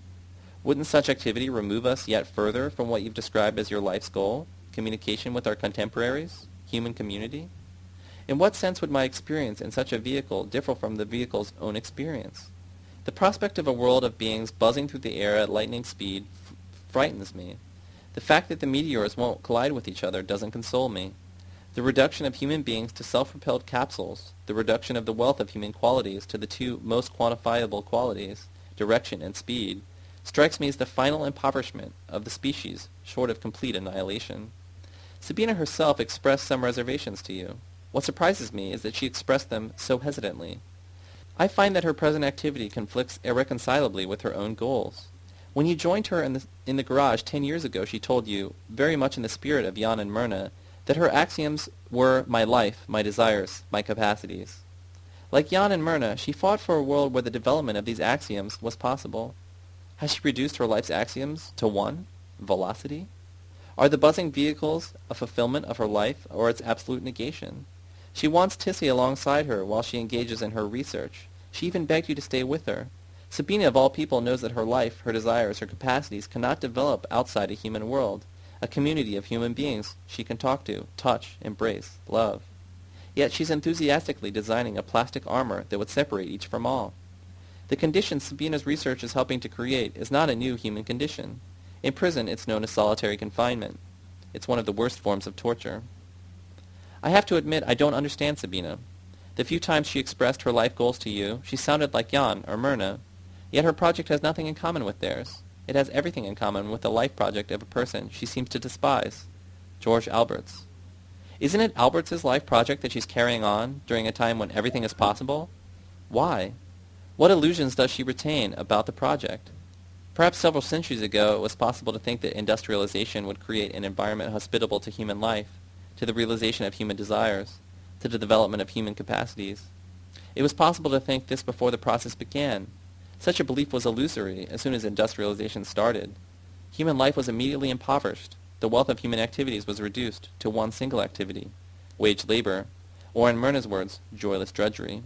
Wouldn't such activity remove us yet further from what you've described as your life's goal, communication with our contemporaries, human community? In what sense would my experience in such a vehicle differ from the vehicle's own experience? The prospect of a world of beings buzzing through the air at lightning speed frightens me. The fact that the meteors won't collide with each other doesn't console me. The reduction of human beings to self-propelled capsules, the reduction of the wealth of human qualities to the two most quantifiable qualities, direction and speed, strikes me as the final impoverishment of the species, short of complete annihilation. Sabina herself expressed some reservations to you. What surprises me is that she expressed them so hesitantly. I find that her present activity conflicts irreconcilably with her own goals. When you joined her in the, in the garage ten years ago, she told you, very much in the spirit of Jan and Myrna, that her axioms were my life, my desires, my capacities. Like Jan and Myrna, she fought for a world where the development of these axioms was possible. Has she reduced her life's axioms to one? Velocity? Are the buzzing vehicles a fulfillment of her life or its absolute negation? She wants Tissy alongside her while she engages in her research. She even begged you to stay with her. Sabina, of all people, knows that her life, her desires, her capacities cannot develop outside a human world a community of human beings she can talk to, touch, embrace, love. Yet she's enthusiastically designing a plastic armor that would separate each from all. The condition Sabina's research is helping to create is not a new human condition. In prison, it's known as solitary confinement. It's one of the worst forms of torture. I have to admit I don't understand Sabina. The few times she expressed her life goals to you, she sounded like Jan or Myrna. Yet her project has nothing in common with theirs. It has everything in common with the life project of a person she seems to despise, George Alberts. Isn't it Alberts's life project that she's carrying on during a time when everything is possible? Why? What illusions does she retain about the project? Perhaps several centuries ago it was possible to think that industrialization would create an environment hospitable to human life, to the realization of human desires, to the development of human capacities. It was possible to think this before the process began, such a belief was illusory as soon as industrialization started. Human life was immediately impoverished. The wealth of human activities was reduced to one single activity, wage labor, or in Myrna's words, joyless drudgery.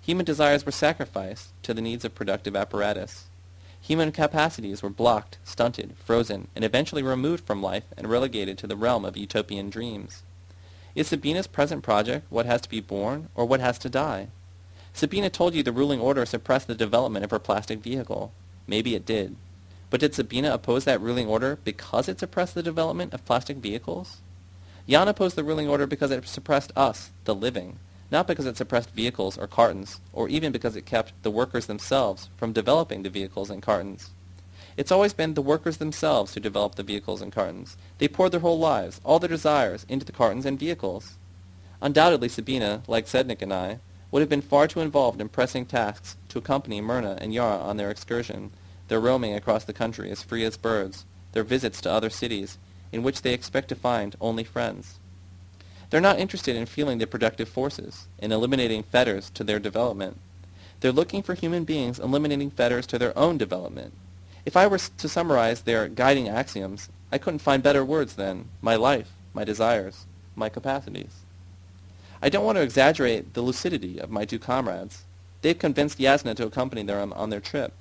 Human desires were sacrificed to the needs of productive apparatus. Human capacities were blocked, stunted, frozen, and eventually removed from life and relegated to the realm of utopian dreams. Is Sabina's present project what has to be born or what has to die? Sabina told you the ruling order suppressed the development of her plastic vehicle. Maybe it did. But did Sabina oppose that ruling order because it suppressed the development of plastic vehicles? Jan opposed the ruling order because it suppressed us, the living, not because it suppressed vehicles or cartons, or even because it kept the workers themselves from developing the vehicles and cartons. It's always been the workers themselves who developed the vehicles and cartons. They poured their whole lives, all their desires, into the cartons and vehicles. Undoubtedly Sabina, like Zednik and I, would have been far too involved in pressing tasks to accompany Myrna and Yara on their excursion, their roaming across the country as free as birds, their visits to other cities, in which they expect to find only friends. They're not interested in feeling the productive forces, in eliminating fetters to their development. They're looking for human beings eliminating fetters to their own development. If I were to summarize their guiding axioms, I couldn't find better words than my life, my desires, my capacities. I don't want to exaggerate the lucidity of my two comrades. They've convinced Yasna to accompany them on their trip.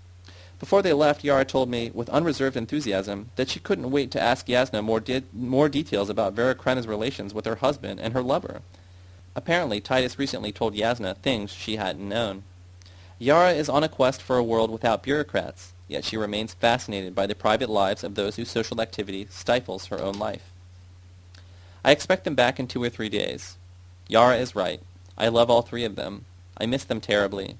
Before they left, Yara told me, with unreserved enthusiasm, that she couldn't wait to ask Yasna more, de- more details about Vera Krenna's relations with her husband and her lover. Apparently, Titus recently told Yasna things she hadn't known. Yara is on a quest for a world without bureaucrats, yet she remains fascinated by the private lives of those whose social activity stifles her own life. I expect them back in two or three days. Yara is right. I love all three of them. I miss them terribly.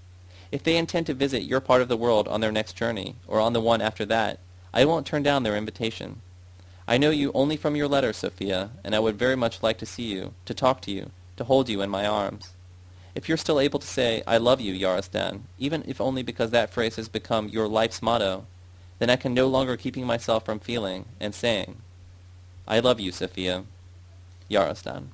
If they intend to visit your part of the world on their next journey, or on the one after that, I won't turn down their invitation. I know you only from your letters, Sophia, and I would very much like to see you, to talk to you, to hold you in my arms. If you're still able to say, I love you, Yarostan, even if only because that phrase has become your life's motto, then I can no longer keeping myself from feeling and saying, I love you, Sophia. Yarostan.